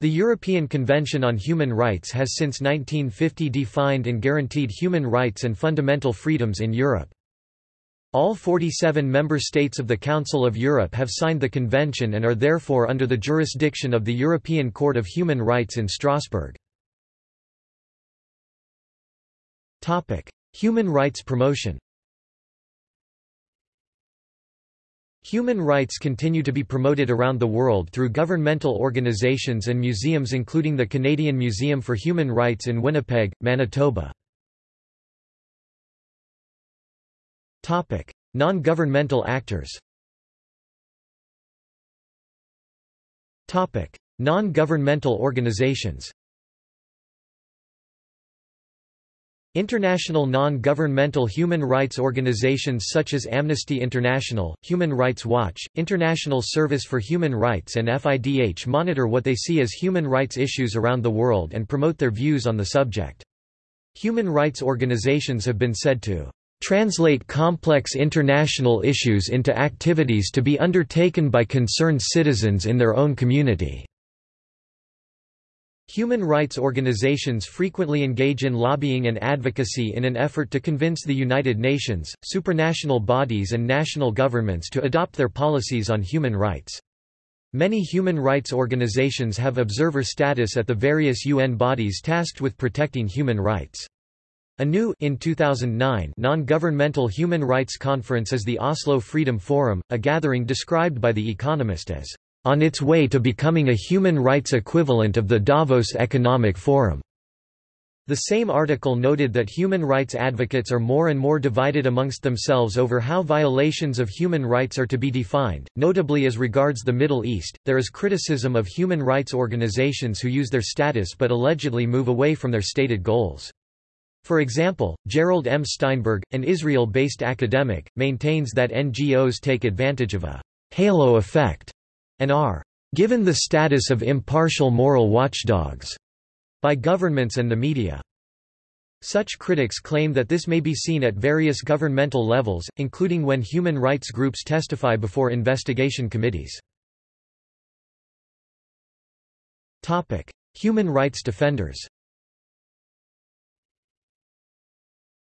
The European Convention on Human Rights has since 1950 defined and guaranteed human rights and fundamental freedoms in Europe. All 47 member states of the Council of Europe have signed the convention and are therefore under the jurisdiction of the European Court of Human Rights in Strasbourg. Human rights promotion Human rights continue to be promoted around the world through governmental organizations and museums including the Canadian Museum for Human Rights in Winnipeg, Manitoba. Non-governmental actors. Non-governmental organizations. International non-governmental human rights organizations such as Amnesty International, Human Rights Watch, International Service for Human Rights and FIDH monitor what they see as human rights issues around the world and promote their views on the subject. Human rights organizations have been said to translate complex international issues into activities to be undertaken by concerned citizens in their own community. Human rights organizations frequently engage in lobbying and advocacy in an effort to convince the United Nations, supranational bodies and national governments to adopt their policies on human rights. Many human rights organizations have observer status at the various UN bodies tasked with protecting human rights. A new in 2009 non-governmental human rights conference is the Oslo Freedom Forum, a gathering described by The Economist as on its way to becoming a human rights equivalent of the Davos Economic Forum. The same article noted that human rights advocates are more and more divided amongst themselves over how violations of human rights are to be defined, notably as regards the Middle East. There is criticism of human rights organizations who use their status but allegedly move away from their stated goals. For example, Gerald M. Steinberg, an Israel-based academic, maintains that NGOs take advantage of a halo effect and are given the status of impartial moral watchdogs by governments and the media. Such critics claim that this may be seen at various governmental levels, including when human rights groups testify before investigation committees. Human rights defenders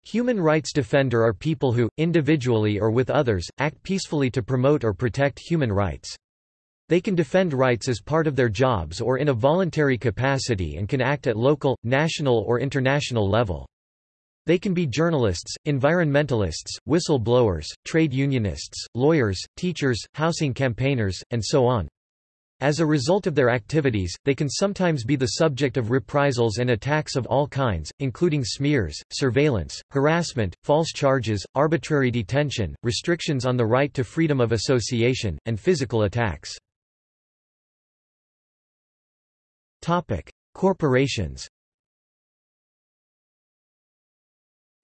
Human rights defender are people who, individually or with others, act peacefully to promote or protect human rights. They can defend rights as part of their jobs or in a voluntary capacity and can act at local, national or international level. They can be journalists, environmentalists, whistleblowers, trade unionists, lawyers, teachers, housing campaigners, and so on. As a result of their activities, they can sometimes be the subject of reprisals and attacks of all kinds, including smears, surveillance, harassment, false charges, arbitrary detention, restrictions on the right to freedom of association, and physical attacks. Topic: Corporations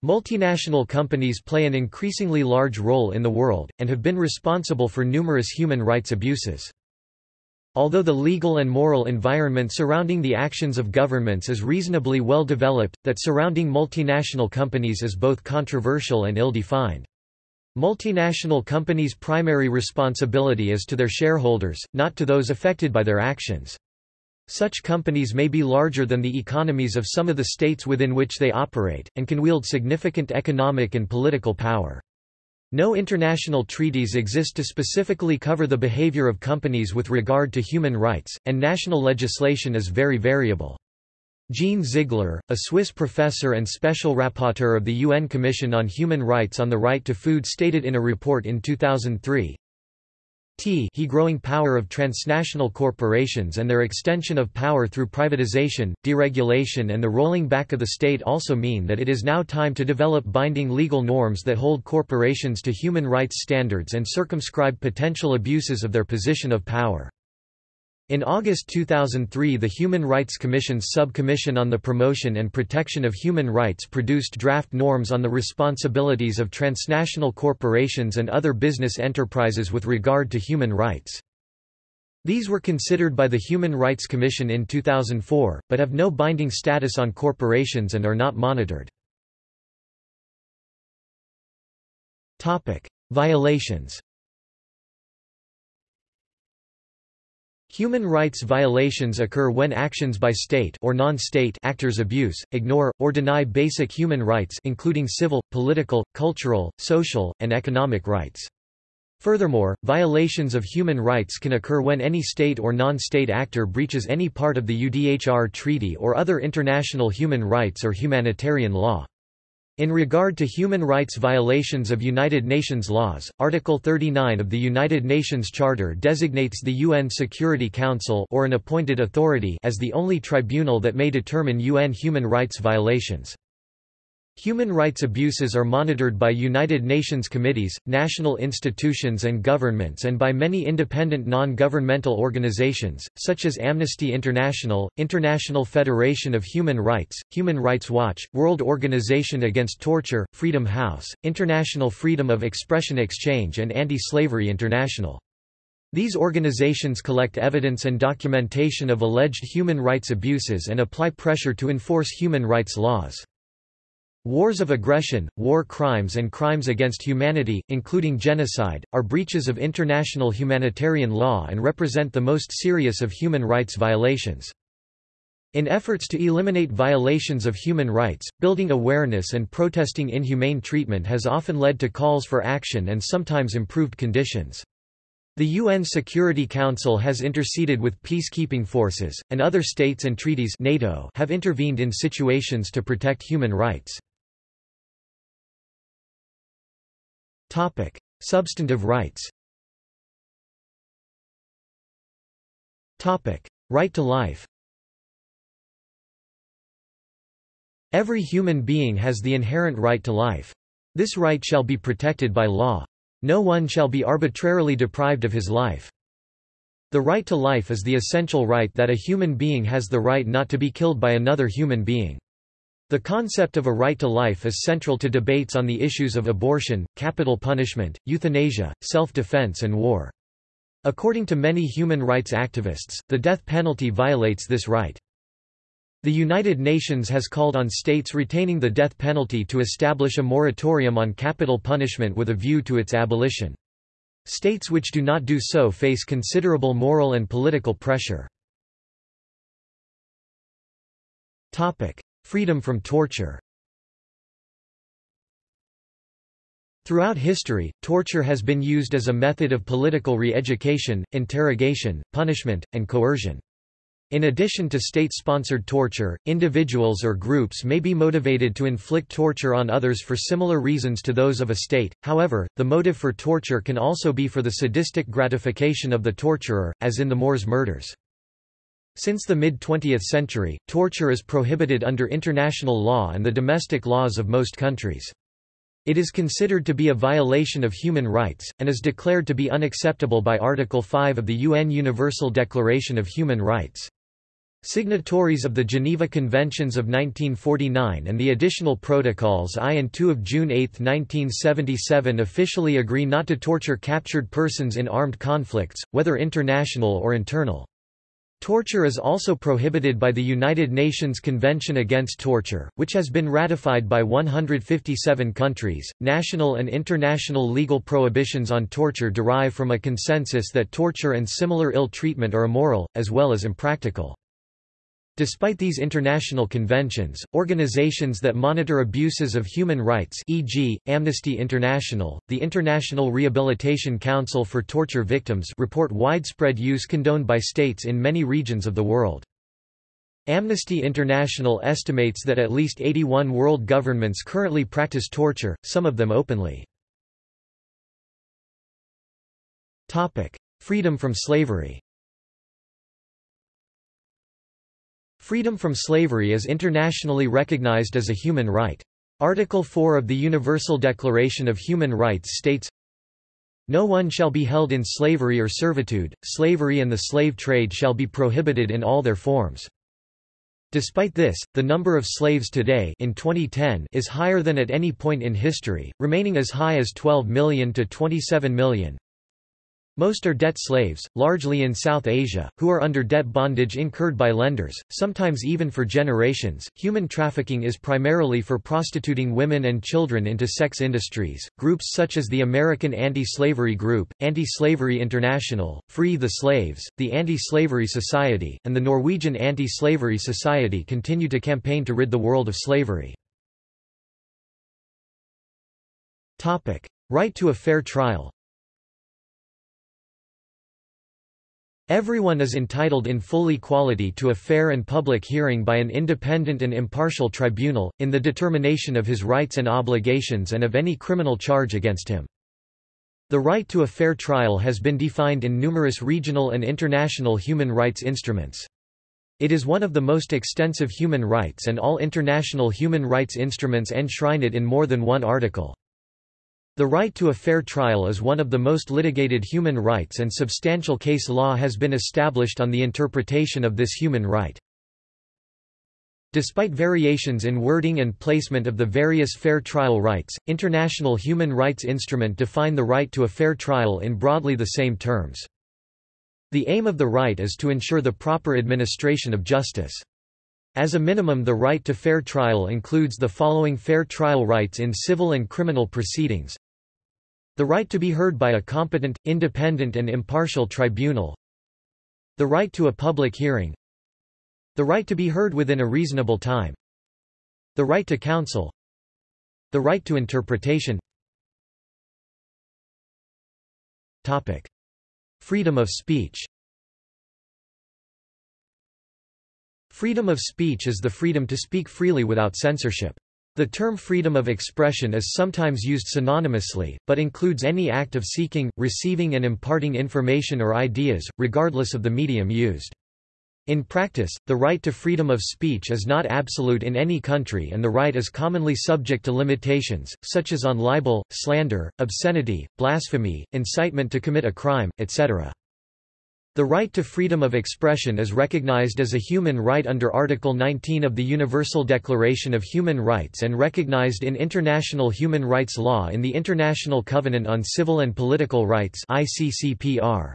Multinational companies play an increasingly large role in the world, and have been responsible for numerous human rights abuses. Although the legal and moral environment surrounding the actions of governments is reasonably well developed, that surrounding multinational companies is both controversial and ill-defined. Multinational companies' primary responsibility is to their shareholders, not to those affected by their actions. Such companies may be larger than the economies of some of the states within which they operate, and can wield significant economic and political power. No international treaties exist to specifically cover the behavior of companies with regard to human rights, and national legislation is very variable. Jean Ziegler, a Swiss professor and special rapporteur of the UN Commission on Human Rights on the Right to Food stated in a report in 2003, T he growing power of transnational corporations and their extension of power through privatization, deregulation and the rolling back of the state also mean that it is now time to develop binding legal norms that hold corporations to human rights standards and circumscribe potential abuses of their position of power. In August 2003 the Human Rights Commission's Sub-Commission on the Promotion and Protection of Human Rights produced draft norms on the responsibilities of transnational corporations and other business enterprises with regard to human rights. These were considered by the Human Rights Commission in 2004, but have no binding status on corporations and are not monitored. Violations Human rights violations occur when actions by state or non-state actors abuse, ignore, or deny basic human rights including civil, political, cultural, social, and economic rights. Furthermore, violations of human rights can occur when any state or non-state actor breaches any part of the UDHR Treaty or other international human rights or humanitarian law. In regard to human rights violations of United Nations laws, Article 39 of the United Nations Charter designates the UN Security Council or an appointed authority as the only tribunal that may determine UN human rights violations. Human rights abuses are monitored by United Nations committees, national institutions and governments and by many independent non-governmental organizations, such as Amnesty International, International Federation of Human Rights, Human Rights Watch, World Organization Against Torture, Freedom House, International Freedom of Expression Exchange and Anti-Slavery International. These organizations collect evidence and documentation of alleged human rights abuses and apply pressure to enforce human rights laws. Wars of aggression, war crimes and crimes against humanity, including genocide, are breaches of international humanitarian law and represent the most serious of human rights violations. In efforts to eliminate violations of human rights, building awareness and protesting inhumane treatment has often led to calls for action and sometimes improved conditions. The UN Security Council has interceded with peacekeeping forces, and other states and treaties NATO have intervened in situations to protect human rights. Substantive rights Topic: Right to life Every human being has the inherent right to life. This right shall be protected by law. No one shall be arbitrarily deprived of his life. The right to life is the essential right that a human being has the right not to be killed by another human being. The concept of a right to life is central to debates on the issues of abortion, capital punishment, euthanasia, self-defense and war. According to many human rights activists, the death penalty violates this right. The United Nations has called on states retaining the death penalty to establish a moratorium on capital punishment with a view to its abolition. States which do not do so face considerable moral and political pressure. Freedom from torture Throughout history, torture has been used as a method of political re-education, interrogation, punishment, and coercion. In addition to state-sponsored torture, individuals or groups may be motivated to inflict torture on others for similar reasons to those of a state, however, the motive for torture can also be for the sadistic gratification of the torturer, as in the Moors murders. Since the mid-20th century, torture is prohibited under international law and the domestic laws of most countries. It is considered to be a violation of human rights, and is declared to be unacceptable by Article 5 of the UN Universal Declaration of Human Rights. Signatories of the Geneva Conventions of 1949 and the additional protocols I and II of June 8, 1977 officially agree not to torture captured persons in armed conflicts, whether international or internal. Torture is also prohibited by the United Nations Convention Against Torture, which has been ratified by 157 countries. National and international legal prohibitions on torture derive from a consensus that torture and similar ill treatment are immoral, as well as impractical. Despite these international conventions, organizations that monitor abuses of human rights e.g., Amnesty International, the International Rehabilitation Council for Torture Victims report widespread use condoned by states in many regions of the world. Amnesty International estimates that at least 81 world governments currently practice torture, some of them openly. Freedom from slavery Freedom from slavery is internationally recognized as a human right. Article 4 of the Universal Declaration of Human Rights states, No one shall be held in slavery or servitude, slavery and the slave trade shall be prohibited in all their forms. Despite this, the number of slaves today in 2010 is higher than at any point in history, remaining as high as 12 million to 27 million. Most are debt slaves, largely in South Asia, who are under debt bondage incurred by lenders, sometimes even for generations. Human trafficking is primarily for prostituting women and children into sex industries. Groups such as the American Anti-Slavery Group, Anti-Slavery International, Free the Slaves, the Anti-Slavery Society, and the Norwegian Anti-Slavery Society continue to campaign to rid the world of slavery. Right to a fair trial. Everyone is entitled in full equality to a fair and public hearing by an independent and impartial tribunal, in the determination of his rights and obligations and of any criminal charge against him. The right to a fair trial has been defined in numerous regional and international human rights instruments. It is one of the most extensive human rights and all international human rights instruments enshrine it in more than one article. The right to a fair trial is one of the most litigated human rights and substantial case law has been established on the interpretation of this human right. Despite variations in wording and placement of the various fair trial rights, international human rights instrument define the right to a fair trial in broadly the same terms. The aim of the right is to ensure the proper administration of justice. As a minimum the right to fair trial includes the following fair trial rights in civil and criminal proceedings. The right to be heard by a competent, independent and impartial tribunal. The right to a public hearing. The right to be heard within a reasonable time. The right to counsel. The right to interpretation. Topic. Freedom of speech Freedom of speech is the freedom to speak freely without censorship. The term freedom of expression is sometimes used synonymously, but includes any act of seeking, receiving and imparting information or ideas, regardless of the medium used. In practice, the right to freedom of speech is not absolute in any country and the right is commonly subject to limitations, such as on libel, slander, obscenity, blasphemy, incitement to commit a crime, etc. The right to freedom of expression is recognized as a human right under Article 19 of the Universal Declaration of Human Rights and recognized in international human rights law in the International Covenant on Civil and Political Rights ICCPR.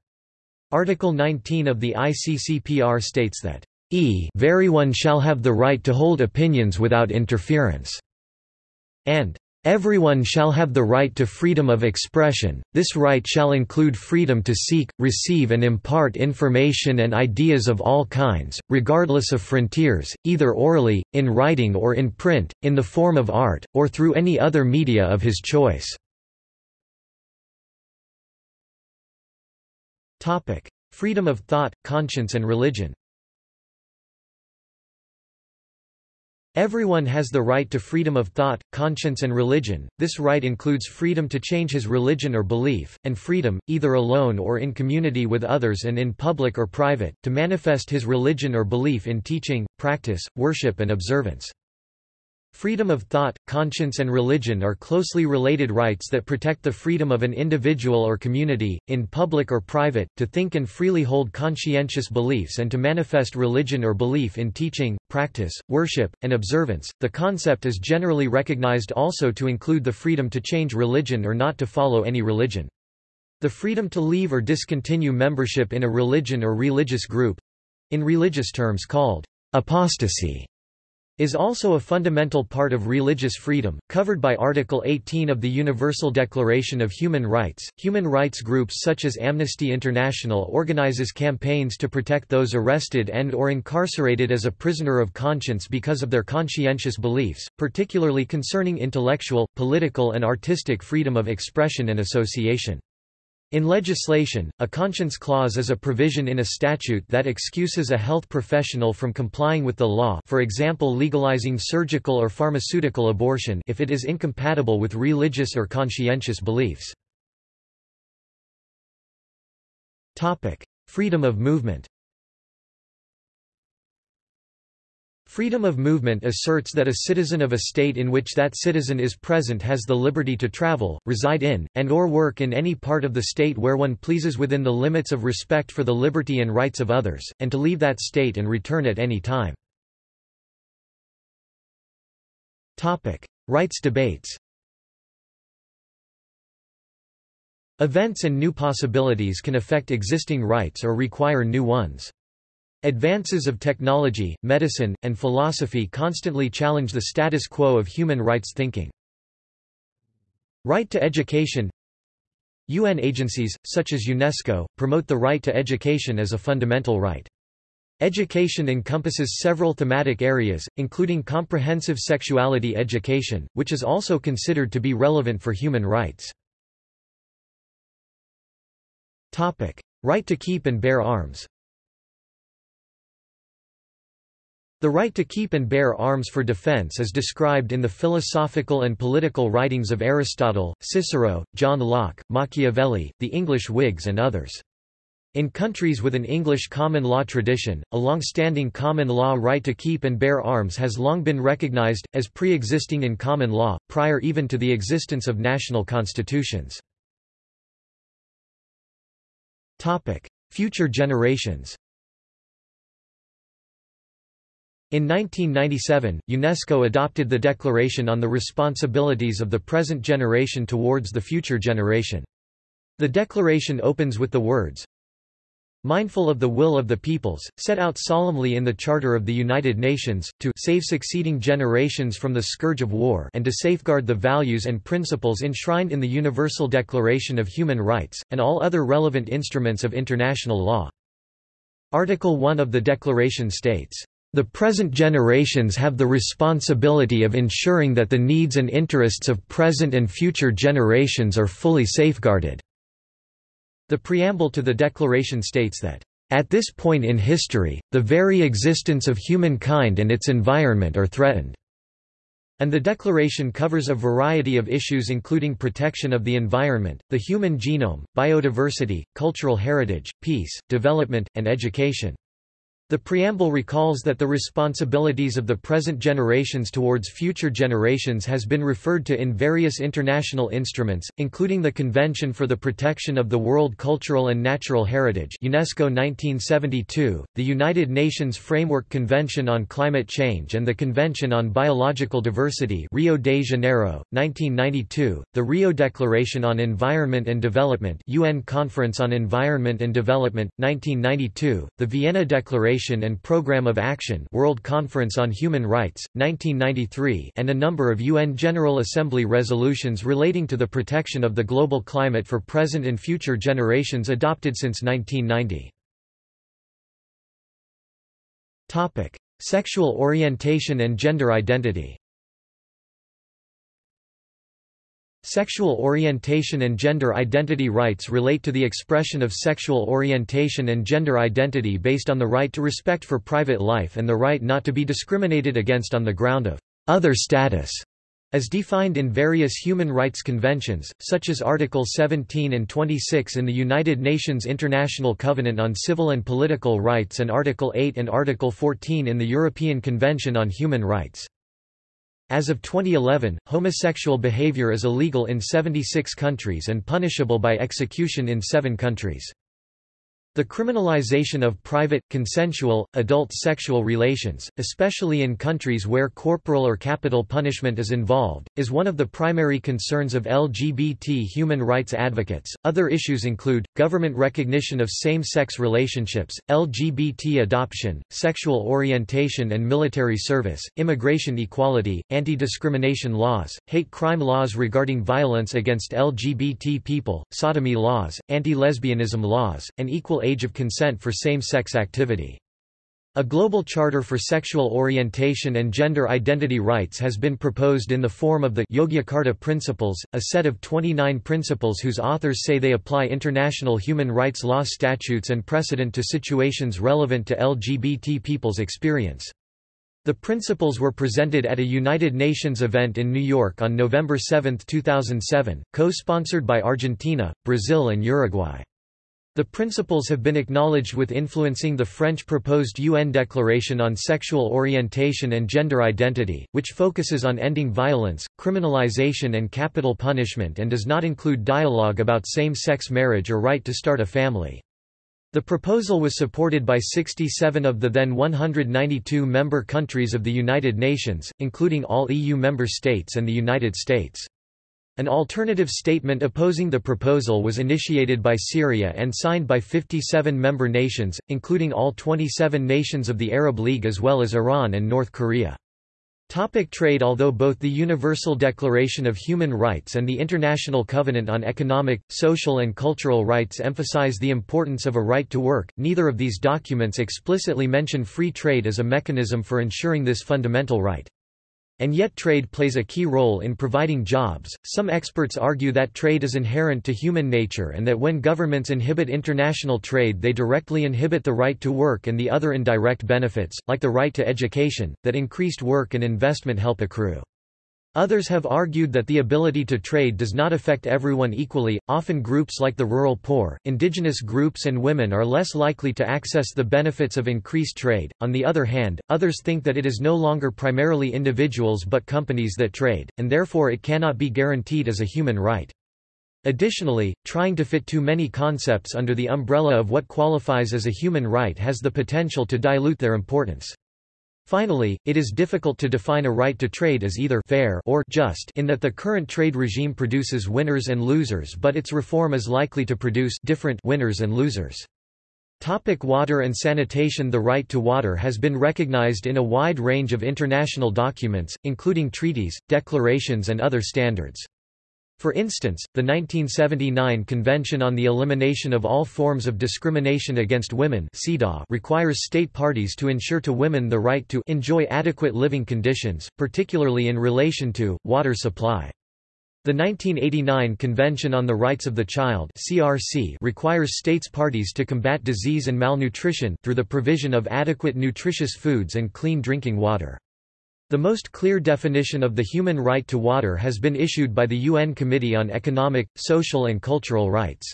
Article 19 of the ICCPR states that e everyone shall have the right to hold opinions without interference, and Everyone shall have the right to freedom of expression, this right shall include freedom to seek, receive and impart information and ideas of all kinds, regardless of frontiers, either orally, in writing or in print, in the form of art, or through any other media of his choice. Freedom of thought, conscience and religion Everyone has the right to freedom of thought, conscience and religion, this right includes freedom to change his religion or belief, and freedom, either alone or in community with others and in public or private, to manifest his religion or belief in teaching, practice, worship and observance. Freedom of thought, conscience and religion are closely related rights that protect the freedom of an individual or community, in public or private, to think and freely hold conscientious beliefs and to manifest religion or belief in teaching, practice, worship, and observance. The concept is generally recognized also to include the freedom to change religion or not to follow any religion. The freedom to leave or discontinue membership in a religion or religious group in religious terms called apostasy is also a fundamental part of religious freedom, covered by Article 18 of the Universal Declaration of Human Rights. Human rights groups such as Amnesty International organizes campaigns to protect those arrested and or incarcerated as a prisoner of conscience because of their conscientious beliefs, particularly concerning intellectual, political and artistic freedom of expression and association. In legislation, a conscience clause is a provision in a statute that excuses a health professional from complying with the law for example legalizing surgical or pharmaceutical abortion if it is incompatible with religious or conscientious beliefs. Freedom of movement Freedom of movement asserts that a citizen of a state in which that citizen is present has the liberty to travel, reside in, and or work in any part of the state where one pleases within the limits of respect for the liberty and rights of others, and to leave that state and return at any time. Rights debates Events and new possibilities can affect existing rights or require new ones. Advances of technology, medicine, and philosophy constantly challenge the status quo of human rights thinking. Right to education UN agencies, such as UNESCO, promote the right to education as a fundamental right. Education encompasses several thematic areas, including comprehensive sexuality education, which is also considered to be relevant for human rights. Right to keep and bear arms The right to keep and bear arms for defense is described in the philosophical and political writings of Aristotle, Cicero, John Locke, Machiavelli, the English Whigs and others. In countries with an English common law tradition, a long-standing common law right to keep and bear arms has long been recognized, as pre-existing in common law, prior even to the existence of national constitutions. Future generations in 1997, UNESCO adopted the Declaration on the Responsibilities of the Present Generation towards the Future Generation. The declaration opens with the words, Mindful of the will of the peoples, set out solemnly in the Charter of the United Nations, to save succeeding generations from the scourge of war and to safeguard the values and principles enshrined in the Universal Declaration of Human Rights, and all other relevant instruments of international law. Article 1 of the Declaration states, The present generations have the responsibility of ensuring that the needs and interests of present and future generations are fully safeguarded." The preamble to the declaration states that, "...at this point in history, the very existence of humankind and its environment are threatened." And the declaration covers a variety of issues including protection of the environment, the human genome, biodiversity, cultural heritage, peace, development, and education. The preamble recalls that the responsibilities of the present generations towards future generations has been referred to in various international instruments, including the Convention for the Protection of the World Cultural and Natural Heritage UNESCO 1972, the United Nations Framework Convention on Climate Change and the Convention on Biological Diversity Rio de Janeiro, 1992, the Rio Declaration on Environment and Development UN Conference on Environment and Development, 1992, the Vienna Declaration Declaration and Programme of Action World Conference on Human Rights, 1993 and a number of UN General Assembly resolutions relating to the protection of the global climate for present and future generations adopted since 1990. Sexual orientation and gender identity Sexual orientation and gender identity rights relate to the expression of sexual orientation and gender identity based on the right to respect for private life and the right not to be discriminated against on the ground of other status, as defined in various human rights conventions, such as Article 17 and 26 in the United Nations International Covenant on Civil and Political Rights and Article 8 and Article 14 in the European Convention on Human Rights. As of 2011, homosexual behavior is illegal in 76 countries and punishable by execution in seven countries. The criminalization of private, consensual, adult sexual relations, especially in countries where corporal or capital punishment is involved, is one of the primary concerns of LGBT human rights advocates. Other issues include government recognition of same sex relationships, LGBT adoption, sexual orientation and military service, immigration equality, anti discrimination laws, hate crime laws regarding violence against LGBT people, sodomy laws, anti lesbianism laws, and equal age of consent for same-sex activity. A global charter for sexual orientation and gender identity rights has been proposed in the form of the Yogyakarta Principles, a set of 29 principles whose authors say they apply international human rights law statutes and precedent to situations relevant to LGBT people's experience. The principles were presented at a United Nations event in New York on November 7, 2007, co-sponsored by Argentina, Brazil and Uruguay. The principles have been acknowledged with influencing the French proposed UN Declaration on Sexual Orientation and Gender Identity, which focuses on ending violence, criminalization and capital punishment and does not include dialogue about same-sex marriage or right to start a family. The proposal was supported by 67 of the then 192 member countries of the United Nations, including all EU member states and the United States. An alternative statement opposing the proposal was initiated by Syria and signed by 57 member nations, including all 27 nations of the Arab League as well as Iran and North Korea. Topic trade Although both the Universal Declaration of Human Rights and the International Covenant on Economic, Social and Cultural Rights emphasize the importance of a right to work, neither of these documents explicitly mention free trade as a mechanism for ensuring this fundamental right. And yet trade plays a key role in providing jobs. Some experts argue that trade is inherent to human nature and that when governments inhibit international trade they directly inhibit the right to work and the other indirect benefits, like the right to education, that increased work and investment help accrue. Others have argued that the ability to trade does not affect everyone equally, often groups like the rural poor, indigenous groups and women are less likely to access the benefits of increased trade. On the other hand, others think that it is no longer primarily individuals but companies that trade, and therefore it cannot be guaranteed as a human right. Additionally, trying to fit too many concepts under the umbrella of what qualifies as a human right has the potential to dilute their importance. Finally, it is difficult to define a right to trade as either fair or just in that the current trade regime produces winners and losers but its reform is likely to produce different winners and losers. Topic water and sanitation The right to water has been recognized in a wide range of international documents, including treaties, declarations and other standards. For instance, the 1979 Convention on the Elimination of All Forms of Discrimination Against Women requires state parties to ensure to women the right to enjoy adequate living conditions, particularly in relation to, water supply. The 1989 Convention on the Rights of the Child requires states parties to combat disease and malnutrition through the provision of adequate nutritious foods and clean drinking water. The most clear definition of the human right to water has been issued by the UN Committee on Economic, Social and Cultural Rights.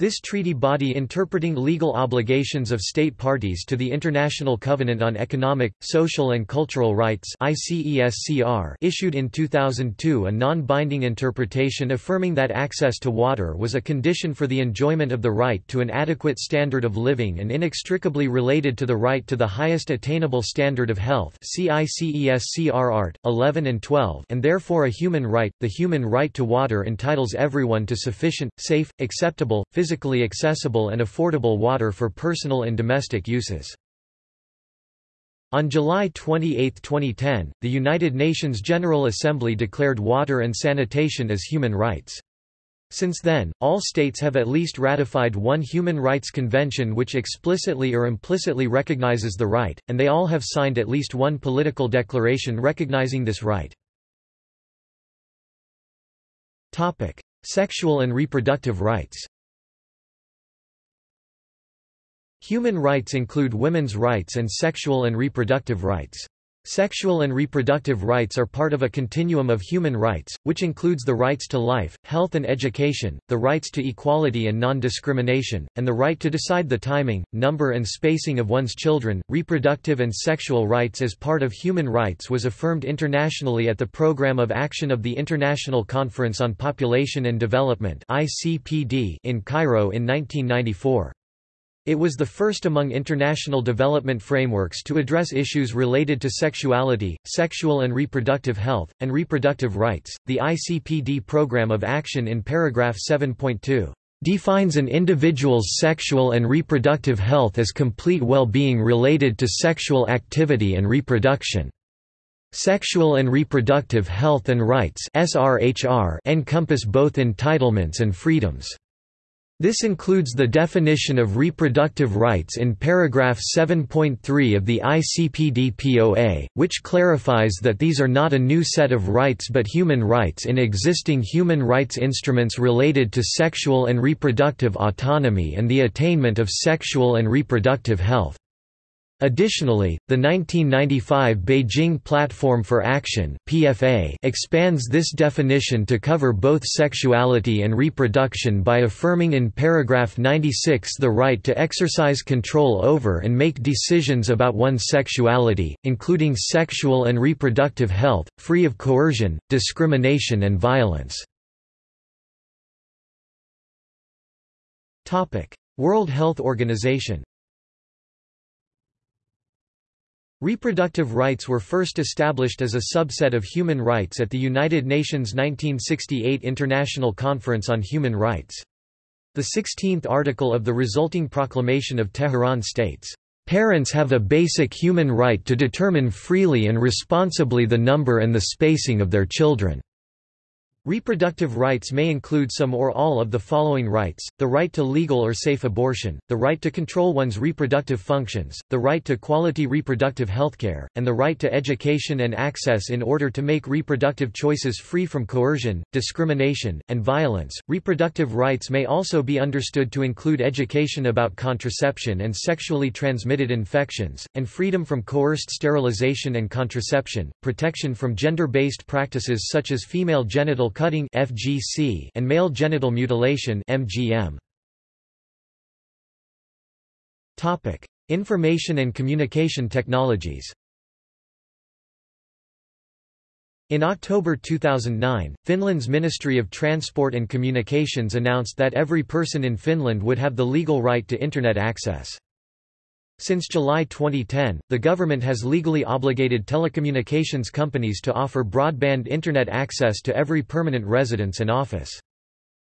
This treaty body interpreting legal obligations of state parties to the International Covenant on Economic, Social and Cultural Rights (ICESCR) issued in 2002 a non-binding interpretation affirming that access to water was a condition for the enjoyment of the right to an adequate standard of living and inextricably related to the right to the highest attainable standard of health art. 11 and 12 and therefore a human right. The human right to water entitles everyone to sufficient, safe, acceptable, physical physically accessible and affordable water for personal and domestic uses. On July 28, 2010, the United Nations General Assembly declared water and sanitation as human rights. Since then, all states have at least ratified one human rights convention which explicitly or implicitly recognizes the right, and they all have signed at least one political declaration recognizing this right. Topic: Sexual and reproductive rights Human rights include women's rights and sexual and reproductive rights. Sexual and reproductive rights are part of a continuum of human rights, which includes the rights to life, health and education, the rights to equality and non-discrimination, and the right to decide the timing, number and spacing of one's children. Reproductive and sexual rights as part of human rights was affirmed internationally at the Programme of Action of the International Conference on Population and Development in Cairo in 1994. It was the first among international development frameworks to address issues related to sexuality, sexual and reproductive health, and reproductive rights. The ICPD Programme of Action in paragraph 7.2 defines an individual's sexual and reproductive health as complete well-being related to sexual activity and reproduction. Sexual and reproductive health and rights encompass both entitlements and freedoms. This includes the definition of reproductive rights in paragraph 7.3 of the ICPD-POA, which clarifies that these are not a new set of rights but human rights in existing human rights instruments related to sexual and reproductive autonomy and the attainment of sexual and reproductive health. Additionally, the 1995 Beijing Platform for Action (PFA) expands this definition to cover both sexuality and reproduction by affirming in paragraph 96 the right to exercise control over and make decisions about one's sexuality, including sexual and reproductive health, free of coercion, discrimination and violence. Topic: World Health Organization Reproductive rights were first established as a subset of human rights at the United Nations 1968 International Conference on Human Rights. The 16th article of the resulting proclamation of Tehran states, "...parents have a basic human right to determine freely and responsibly the number and the spacing of their children." Reproductive rights may include some or all of the following rights, the right to legal or safe abortion, the right to control one's reproductive functions, the right to quality reproductive healthcare, and the right to education and access in order to make reproductive choices free from coercion, discrimination, and violence. Reproductive rights may also be understood to include education about contraception and sexually transmitted infections, and freedom from coerced sterilization and contraception, protection from gender-based practices such as female genital cutting (FGC) and male genital mutilation (MGM). Topic: Information and Communication Technologies. In October 2009, Finland's Ministry of Transport and Communications announced that every person in Finland would have the legal right to Internet access. Since July 2010, the government has legally obligated telecommunications companies to offer broadband Internet access to every permanent residence and office.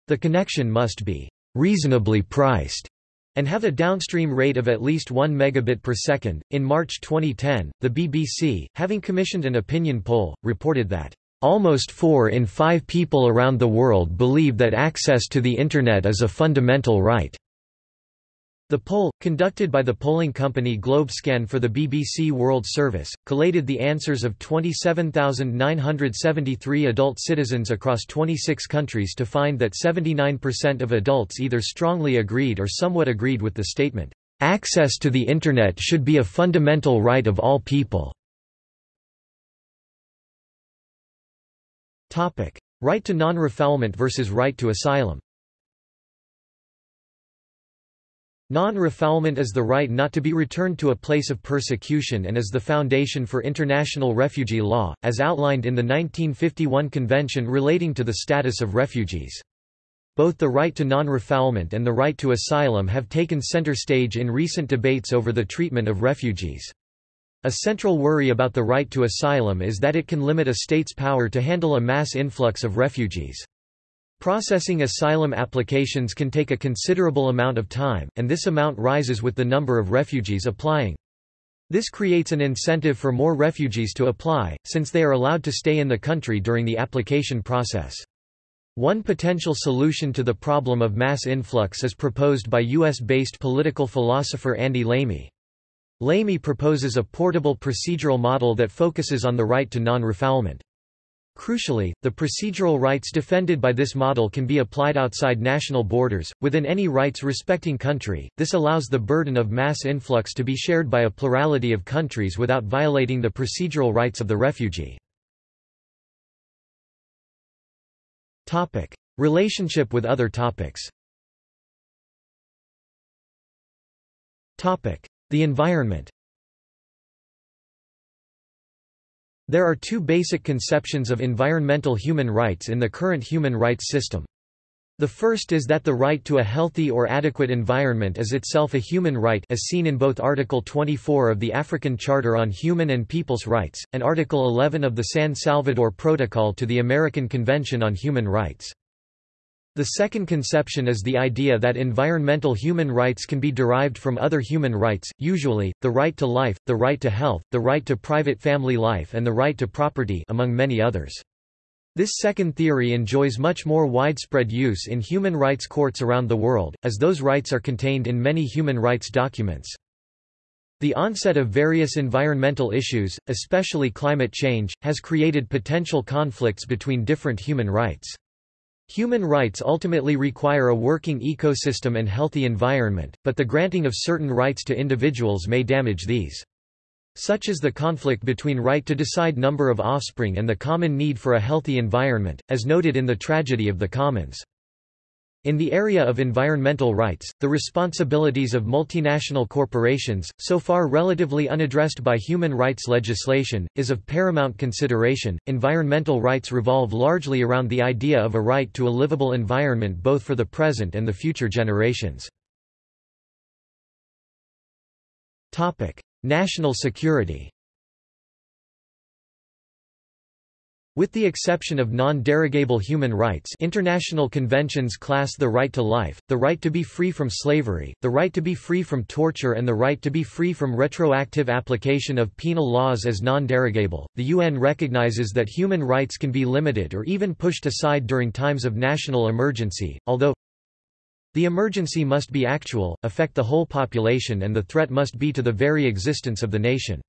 The connection must be reasonably priced and have a downstream rate of at least 1 megabit per second. In March 2010, the BBC, having commissioned an opinion poll, reported that Almost four in five people around the world believe that access to the Internet is a fundamental right. The poll, conducted by the polling company GlobeScan for the BBC World Service, collated the answers of 27,973 adult citizens across 26 countries to find that 79% of adults either strongly agreed or somewhat agreed with the statement, "...access to the Internet should be a fundamental right of all people." Right to non-refoulement versus right to asylum Non-refoulement is the right not to be returned to a place of persecution and is the foundation for international refugee law, as outlined in the 1951 Convention relating to the status of refugees. Both the right to non-refoulement and the right to asylum have taken center stage in recent debates over the treatment of refugees. A central worry about the right to asylum is that it can limit a state's power to handle a mass influx of refugees. Processing asylum applications can take a considerable amount of time, and this amount rises with the number of refugees applying. This creates an incentive for more refugees to apply, since they are allowed to stay in the country during the application process. One potential solution to the problem of mass influx is proposed by U.S.-based political philosopher Andy Lamey. Lamey proposes a portable procedural model that focuses on the right to non-refoulement. Crucially, the procedural rights defended by this model can be applied outside national borders, within any rights-respecting country. This allows the burden of mass influx to be shared by a plurality of countries without violating the procedural rights of the refugee. Topic: Relationship with other topics. Topic: The environment. There are two basic conceptions of environmental human rights in the current human rights system. The first is that the right to a healthy or adequate environment is itself a human right as seen in both Article 24 of the African Charter on Human and People's Rights, and Article 11 of the San Salvador Protocol to the American Convention on Human Rights. The second conception is the idea that environmental human rights can be derived from other human rights, usually, the right to life, the right to health, the right to private family life and the right to property among many others. This second theory enjoys much more widespread use in human rights courts around the world, as those rights are contained in many human rights documents. The onset of various environmental issues, especially climate change, has created potential conflicts between different human rights. Human rights ultimately require a working ecosystem and healthy environment, but the granting of certain rights to individuals may damage these. Such is the conflict between right to decide number of offspring and the common need for a healthy environment, as noted in the tragedy of the commons. In the area of environmental rights, the responsibilities of multinational corporations, so far relatively unaddressed by human rights legislation, is of paramount consideration. Environmental rights revolve largely around the idea of a right to a livable environment both for the present and the future generations. Topic: National security. With the exception of non-derogable human rights international conventions class the right to life, the right to be free from slavery, the right to be free from torture and the right to be free from retroactive application of penal laws as non-derogable. The UN recognizes that human rights can be limited or even pushed aside during times of national emergency, although the emergency must be actual, affect the whole population and the threat must be to the very existence of the nation.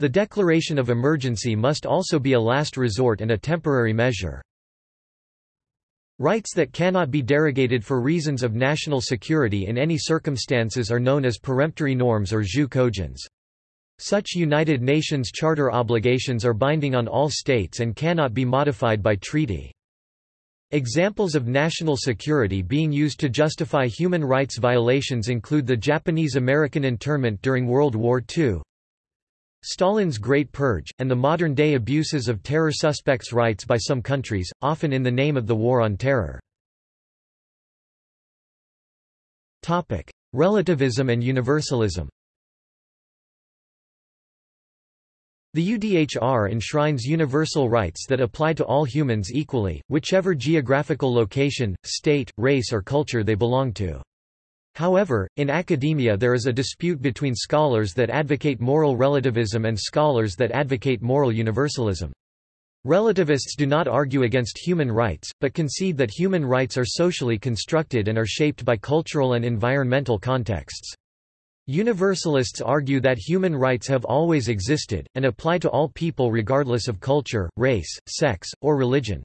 The declaration of emergency must also be a last resort and a temporary measure. Rights that cannot be derogated for reasons of national security in any circumstances are known as peremptory norms or jus cogens. Such United Nations Charter obligations are binding on all states and cannot be modified by treaty. Examples of national security being used to justify human rights violations include the Japanese-American internment during World War II, Stalin's Great Purge, and the modern-day abuses of terror suspects' rights by some countries, often in the name of the War on Terror. Relativism and universalism The UDHR enshrines universal rights that apply to all humans equally, whichever geographical location, state, race or culture they belong to. However, in academia there is a dispute between scholars that advocate moral relativism and scholars that advocate moral universalism. Relativists do not argue against human rights, but concede that human rights are socially constructed and are shaped by cultural and environmental contexts. Universalists argue that human rights have always existed, and apply to all people regardless of culture, race, sex, or religion.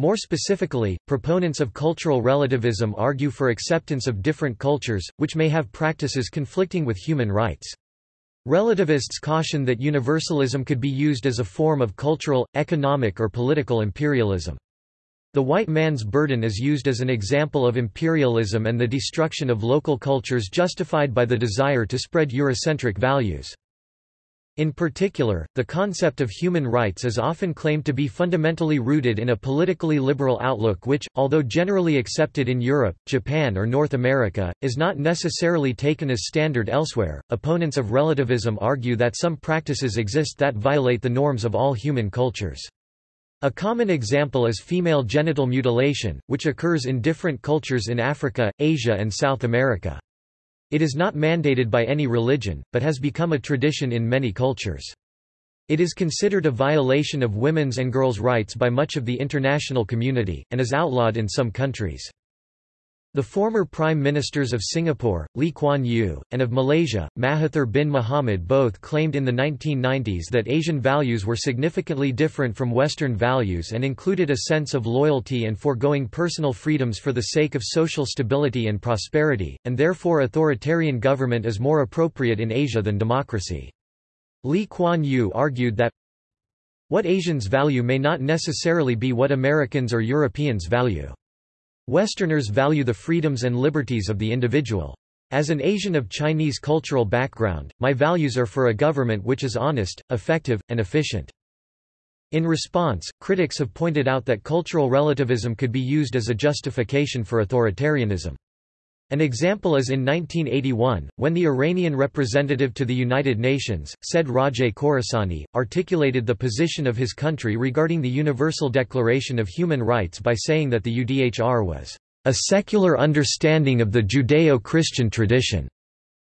More specifically, proponents of cultural relativism argue for acceptance of different cultures, which may have practices conflicting with human rights. Relativists caution that universalism could be used as a form of cultural, economic or political imperialism. The white man's burden is used as an example of imperialism and the destruction of local cultures justified by the desire to spread Eurocentric values. In particular, the concept of human rights is often claimed to be fundamentally rooted in a politically liberal outlook which, although generally accepted in Europe, Japan or North America, is not necessarily taken as standard elsewhere. Opponents of relativism argue that some practices exist that violate the norms of all human cultures. A common example is female genital mutilation, which occurs in different cultures in Africa, Asia and South America. It is not mandated by any religion, but has become a tradition in many cultures. It is considered a violation of women's and girls' rights by much of the international community, and is outlawed in some countries. The former prime ministers of Singapore, Lee Kuan Yew, and of Malaysia, Mahathir bin Mohamad both claimed in the 1990s that Asian values were significantly different from Western values and included a sense of loyalty and foregoing personal freedoms for the sake of social stability and prosperity, and therefore authoritarian government is more appropriate in Asia than democracy. Lee Kuan Yew argued that what Asians value may not necessarily be what Americans or Europeans value. Westerners value the freedoms and liberties of the individual. As an Asian of Chinese cultural background, my values are for a government which is honest, effective, and efficient. In response, critics have pointed out that cultural relativism could be used as a justification for authoritarianism. An example is in 1981, when the Iranian representative to the United Nations, Said Rajaie-Khorassani, articulated the position of his country regarding the Universal Declaration of Human Rights by saying that the UDHR was a secular understanding of the Judeo-Christian tradition,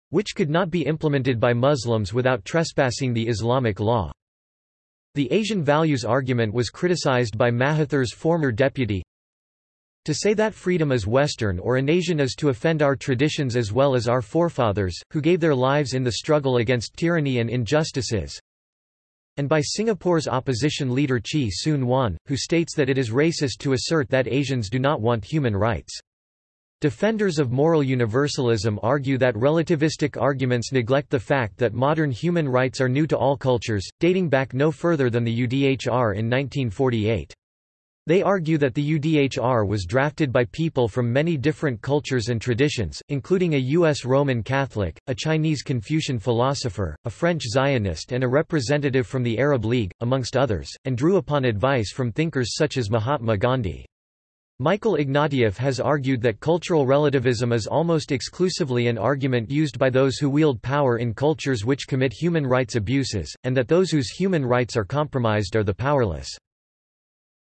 which could not be implemented by Muslims without trespassing the Islamic law. The Asian values argument was criticized by Mahathir's former deputy, to say that freedom is Western or an Asian is to offend our traditions as well as our forefathers, who gave their lives in the struggle against tyranny and injustices. And by Singapore's opposition leader Chee Soon-Juan, who states that it is racist to assert that Asians do not want human rights. Defenders of moral universalism argue that relativistic arguments neglect the fact that modern human rights are new to all cultures, dating back no further than the UDHR in 1948. They argue that the UDHR was drafted by people from many different cultures and traditions, including a U.S. Roman Catholic, a Chinese Confucian philosopher, a French Zionist and a representative from the Arab League, amongst others, and drew upon advice from thinkers such as Mahatma Gandhi. Michael Ignatieff has argued that cultural relativism is almost exclusively an argument used by those who wield power in cultures which commit human rights abuses, and that those whose human rights are compromised are the powerless.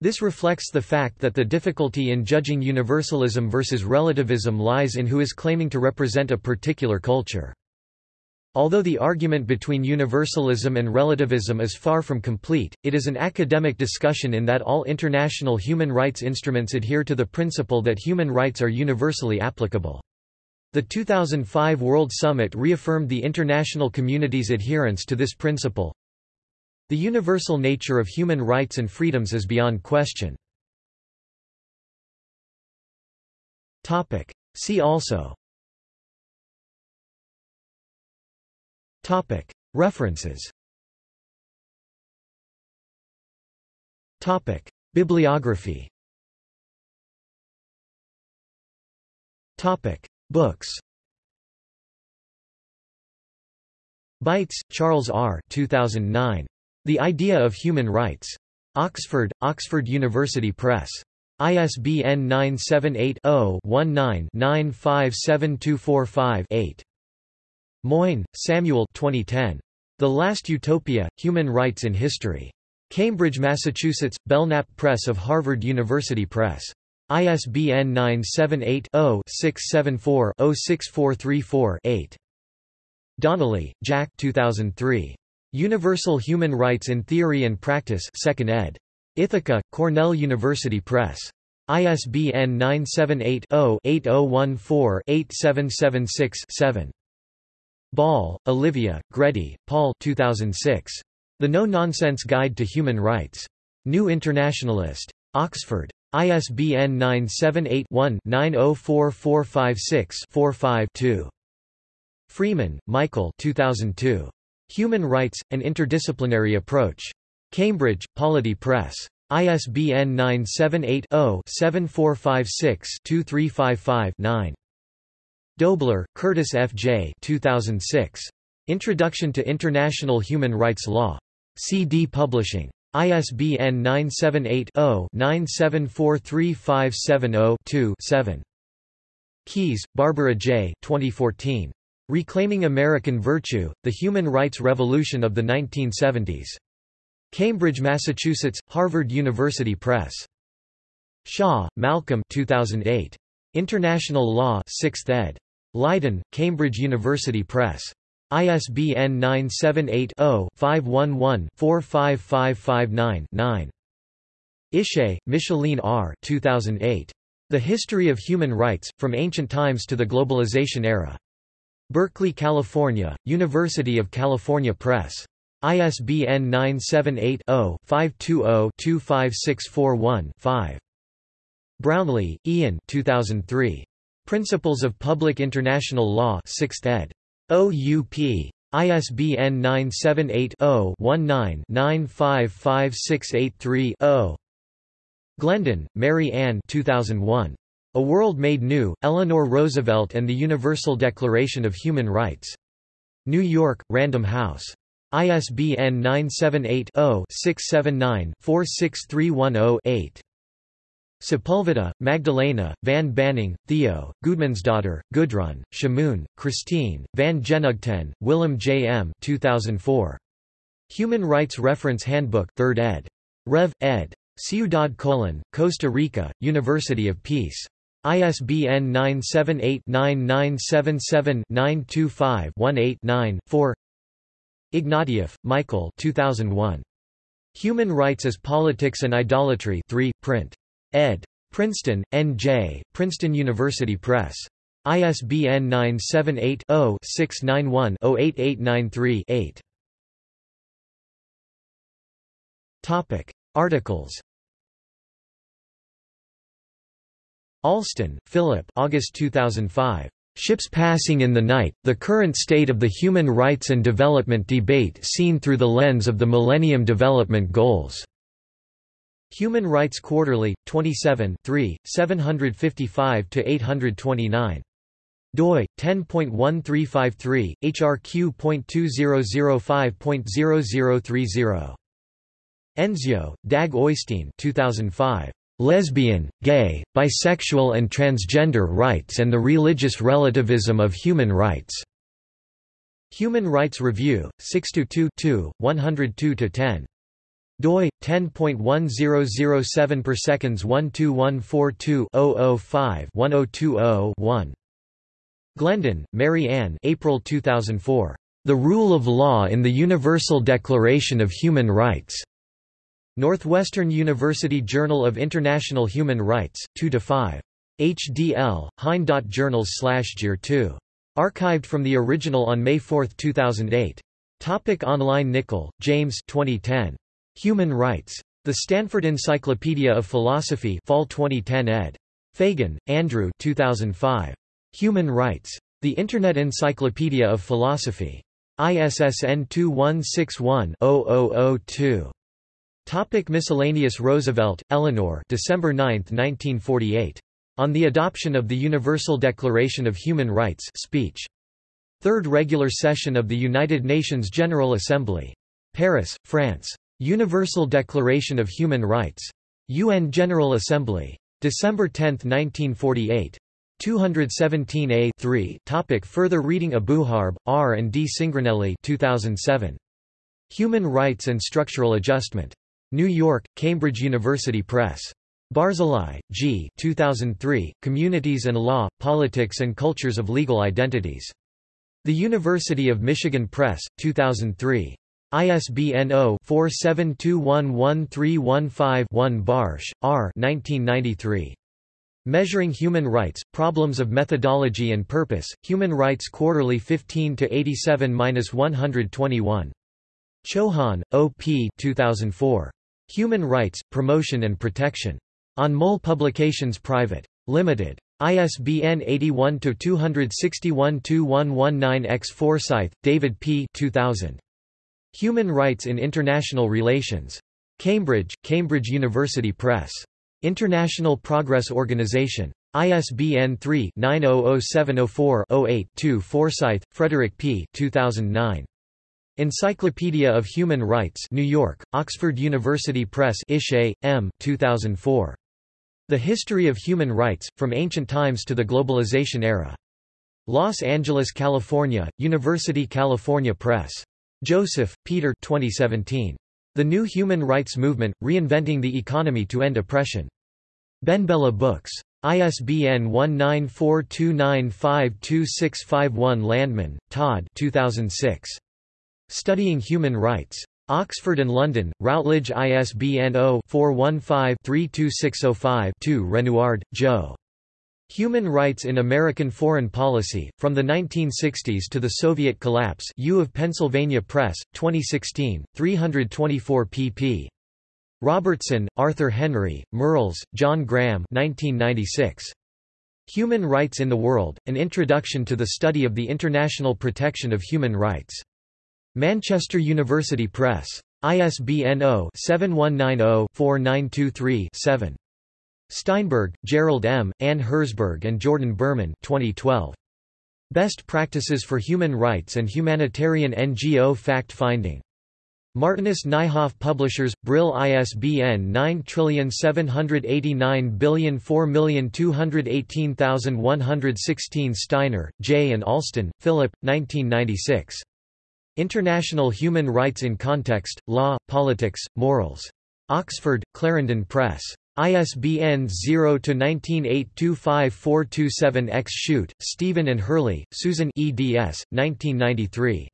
This reflects the fact that the difficulty in judging universalism versus relativism lies in who is claiming to represent a particular culture. Although the argument between universalism and relativism is far from complete, it is an academic discussion in that all international human rights instruments adhere to the principle that human rights are universally applicable. The 2005 World Summit reaffirmed the international community's adherence to this principle, the universal nature of human rights and freedoms is beyond question. See also. References. Bibliography. Books. Beitz, Charles R. 2009. The Idea of Human Rights. Oxford, Oxford University Press. ISBN 978-0-19-957245-8. Moyn, Samuel 2010. The Last Utopia, Human Rights in History. Cambridge, Massachusetts, Belknap Press of Harvard University Press. ISBN 978-0-674-06434-8. Donnelly, Jack 2003. Universal Human Rights in Theory and Practice 2nd ed. Ithaca, Cornell University Press. ISBN 978-0-8014-8776-7. Ball, Olivia, Gready, Paul 2006. The No-Nonsense Guide to Human Rights. New Internationalist. Oxford. ISBN 978-1-904456-45-2. Freeman, Michael 2002. Human Rights, An Interdisciplinary Approach. Cambridge, Polity Press. ISBN 978-0-7456-2355-9. Doebbler, Curtis F. J. 2006. Introduction to International Human Rights Law. CD Publishing. ISBN 978-0-9743570-2-7. Keys, Barbara J. 2014. Reclaiming American Virtue, The Human Rights Revolution of the 1970s. Cambridge, Massachusetts, Harvard University Press. Shaw, Malcolm 2008. International Law 6th ed. Leiden, Cambridge University Press. ISBN 978-0-511-45559-9. Ishay, Micheline R. 2008. The History of Human Rights, From Ancient Times to the Globalization Era. Berkeley, California, University of California Press. ISBN 978-0-520-25641-5. Brownlie, Ian 2003. Principles of Public International Law 6th ed. OUP. ISBN 978-0-19-955683-0. Glendon, Mary Ann 2001. A World Made New, Eleanor Roosevelt and the Universal Declaration of Human Rights. New York, Random House. ISBN 978-0-679-46310-8. Sepulveda, Magdalena, Van Banning, Theo, Gudmundsdottir, Gudrun, Chamoun, Christine, Van Genugten, Willem J. M. 2004. Human Rights Reference Handbook 3rd ed. Rev. ed. Ciudad Colon, Costa Rica, University of Peace. ISBN 978-9977-925-18-9, 4 Ignatieff, Michael 2001. Human Rights as Politics and Idolatry 3, print. ed. Princeton, N.J., Princeton University Press. ISBN 978-0-691-08893-8. Articles Alston, Philip August 2005. Ships Passing in the Night, The Current State of the Human Rights and Development Debate Seen Through the Lens of the Millennium Development Goals. Human Rights Quarterly, 27 755–829. doi, 10.1353, hrq.2005.0030. Endsjø, Dag Oystein 2005. Lesbian, Gay, Bisexual and Transgender Rights and the Religious Relativism of Human Rights. Human Rights Review, 622 102-10 doi 10.1007 per seconds 12142-005-1020-1 Glendon, Mary Ann April 2004. The Rule of Law in the Universal Declaration of Human Rights. Northwestern University Journal of International Human Rights, 2–5. HDL, Hein.journals slash 2. Archived from the original on May 4, 2008. Topic online Nickel, James 2010. Human Rights. The Stanford Encyclopedia of Philosophy Fall 2010 ed. Fagan, Andrew 2005. Human Rights. The Internet Encyclopedia of Philosophy. ISSN 2161-0002. Topic miscellaneous Roosevelt, Eleanor December 9, 1948. On the Adoption of the Universal Declaration of Human Rights speech. Third Regular Session of the United Nations General Assembly. Paris, France. Universal Declaration of Human Rights. UN General Assembly. December 10, 1948. 217a 3 Topic Further reading Abouharb, R. and D. Cingranelli 2007. Human Rights and Structural Adjustment. New York, Cambridge University Press. Barzilai, G. 2003, Communities and Law, Politics and Cultures of Legal Identities. The University of Michigan Press, 2003. ISBN 0-47211315-1 Barsh, R. 1993. Measuring Human Rights, Problems of Methodology and Purpose, Human Rights Quarterly 15-87-121. Chauhan, O. P. 2004. Human Rights, Promotion and Protection. Anmol Publications Private. Limited. ISBN 81-261-2119-X Forsythe, David P. 2000. Human Rights in International Relations. Cambridge, Cambridge University Press. International Progress Organization. ISBN 3-900704-08-2 Forsythe, Frederick P. 2009. Encyclopedia of Human Rights New York, Oxford University Press Ishay, M. 2004. The History of Human Rights, From Ancient Times to the Globalization Era. Los Angeles, California, University California Press. Joseph, Peter 2017. The New Human Rights Movement, Reinventing the Economy to End Oppression. BenBella Books. ISBN 1942952651 Landman, Todd 2006. Studying Human Rights. Oxford and London, Routledge ISBN 0-415-32605-2 Renouard, Joe. Human Rights in American Foreign Policy, From the 1960s to the Soviet Collapse U of Pennsylvania Press, 2016, 324 pp. Robertson, Arthur Henry, Merrills, John Graham 1996. Human Rights in the World, An Introduction to the Study of the International Protection of Human Rights. Manchester University Press. ISBN 0-7190-4923-7. Steinberg, Gerald M., Anne Herzberg and Jordan Berman 2012. Best Practices for Human Rights and Humanitarian NGO Fact-Finding. Martinus Nijhoff Publishers, Brill ISBN 978900421816116 Steiner, J. and Alston, Philip, 1996. International Human Rights in Context, Law, Politics, Morals. Oxford, Clarendon Press. ISBN 0-19825427-X Shute, Stephen and Hurley, Susan eds. 1993.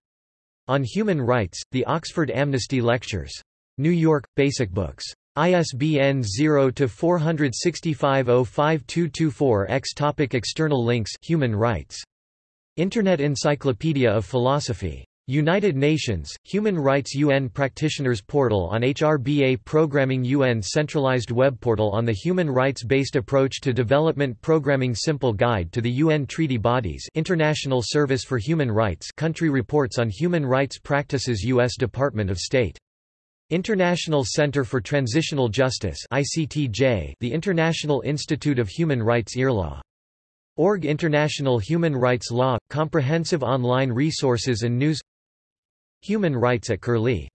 On Human Rights, The Oxford Amnesty Lectures. New York, Basic Books. ISBN 0-465-05224-X Topic External links Human Rights. Internet Encyclopedia of Philosophy United Nations, Human Rights UN Practitioners Portal on HRBA Programming UN Centralized Web Portal on the Human Rights-Based Approach to Development Programming Simple Guide to the UN Treaty Bodies International Service for Human Rights Country Reports on Human Rights Practices U.S. Department of State. International Center for Transitional Justice ICTJ, the International Institute of Human Rights IRLA. Org International Human Rights Law – Comprehensive online resources and news Human rights at Curlie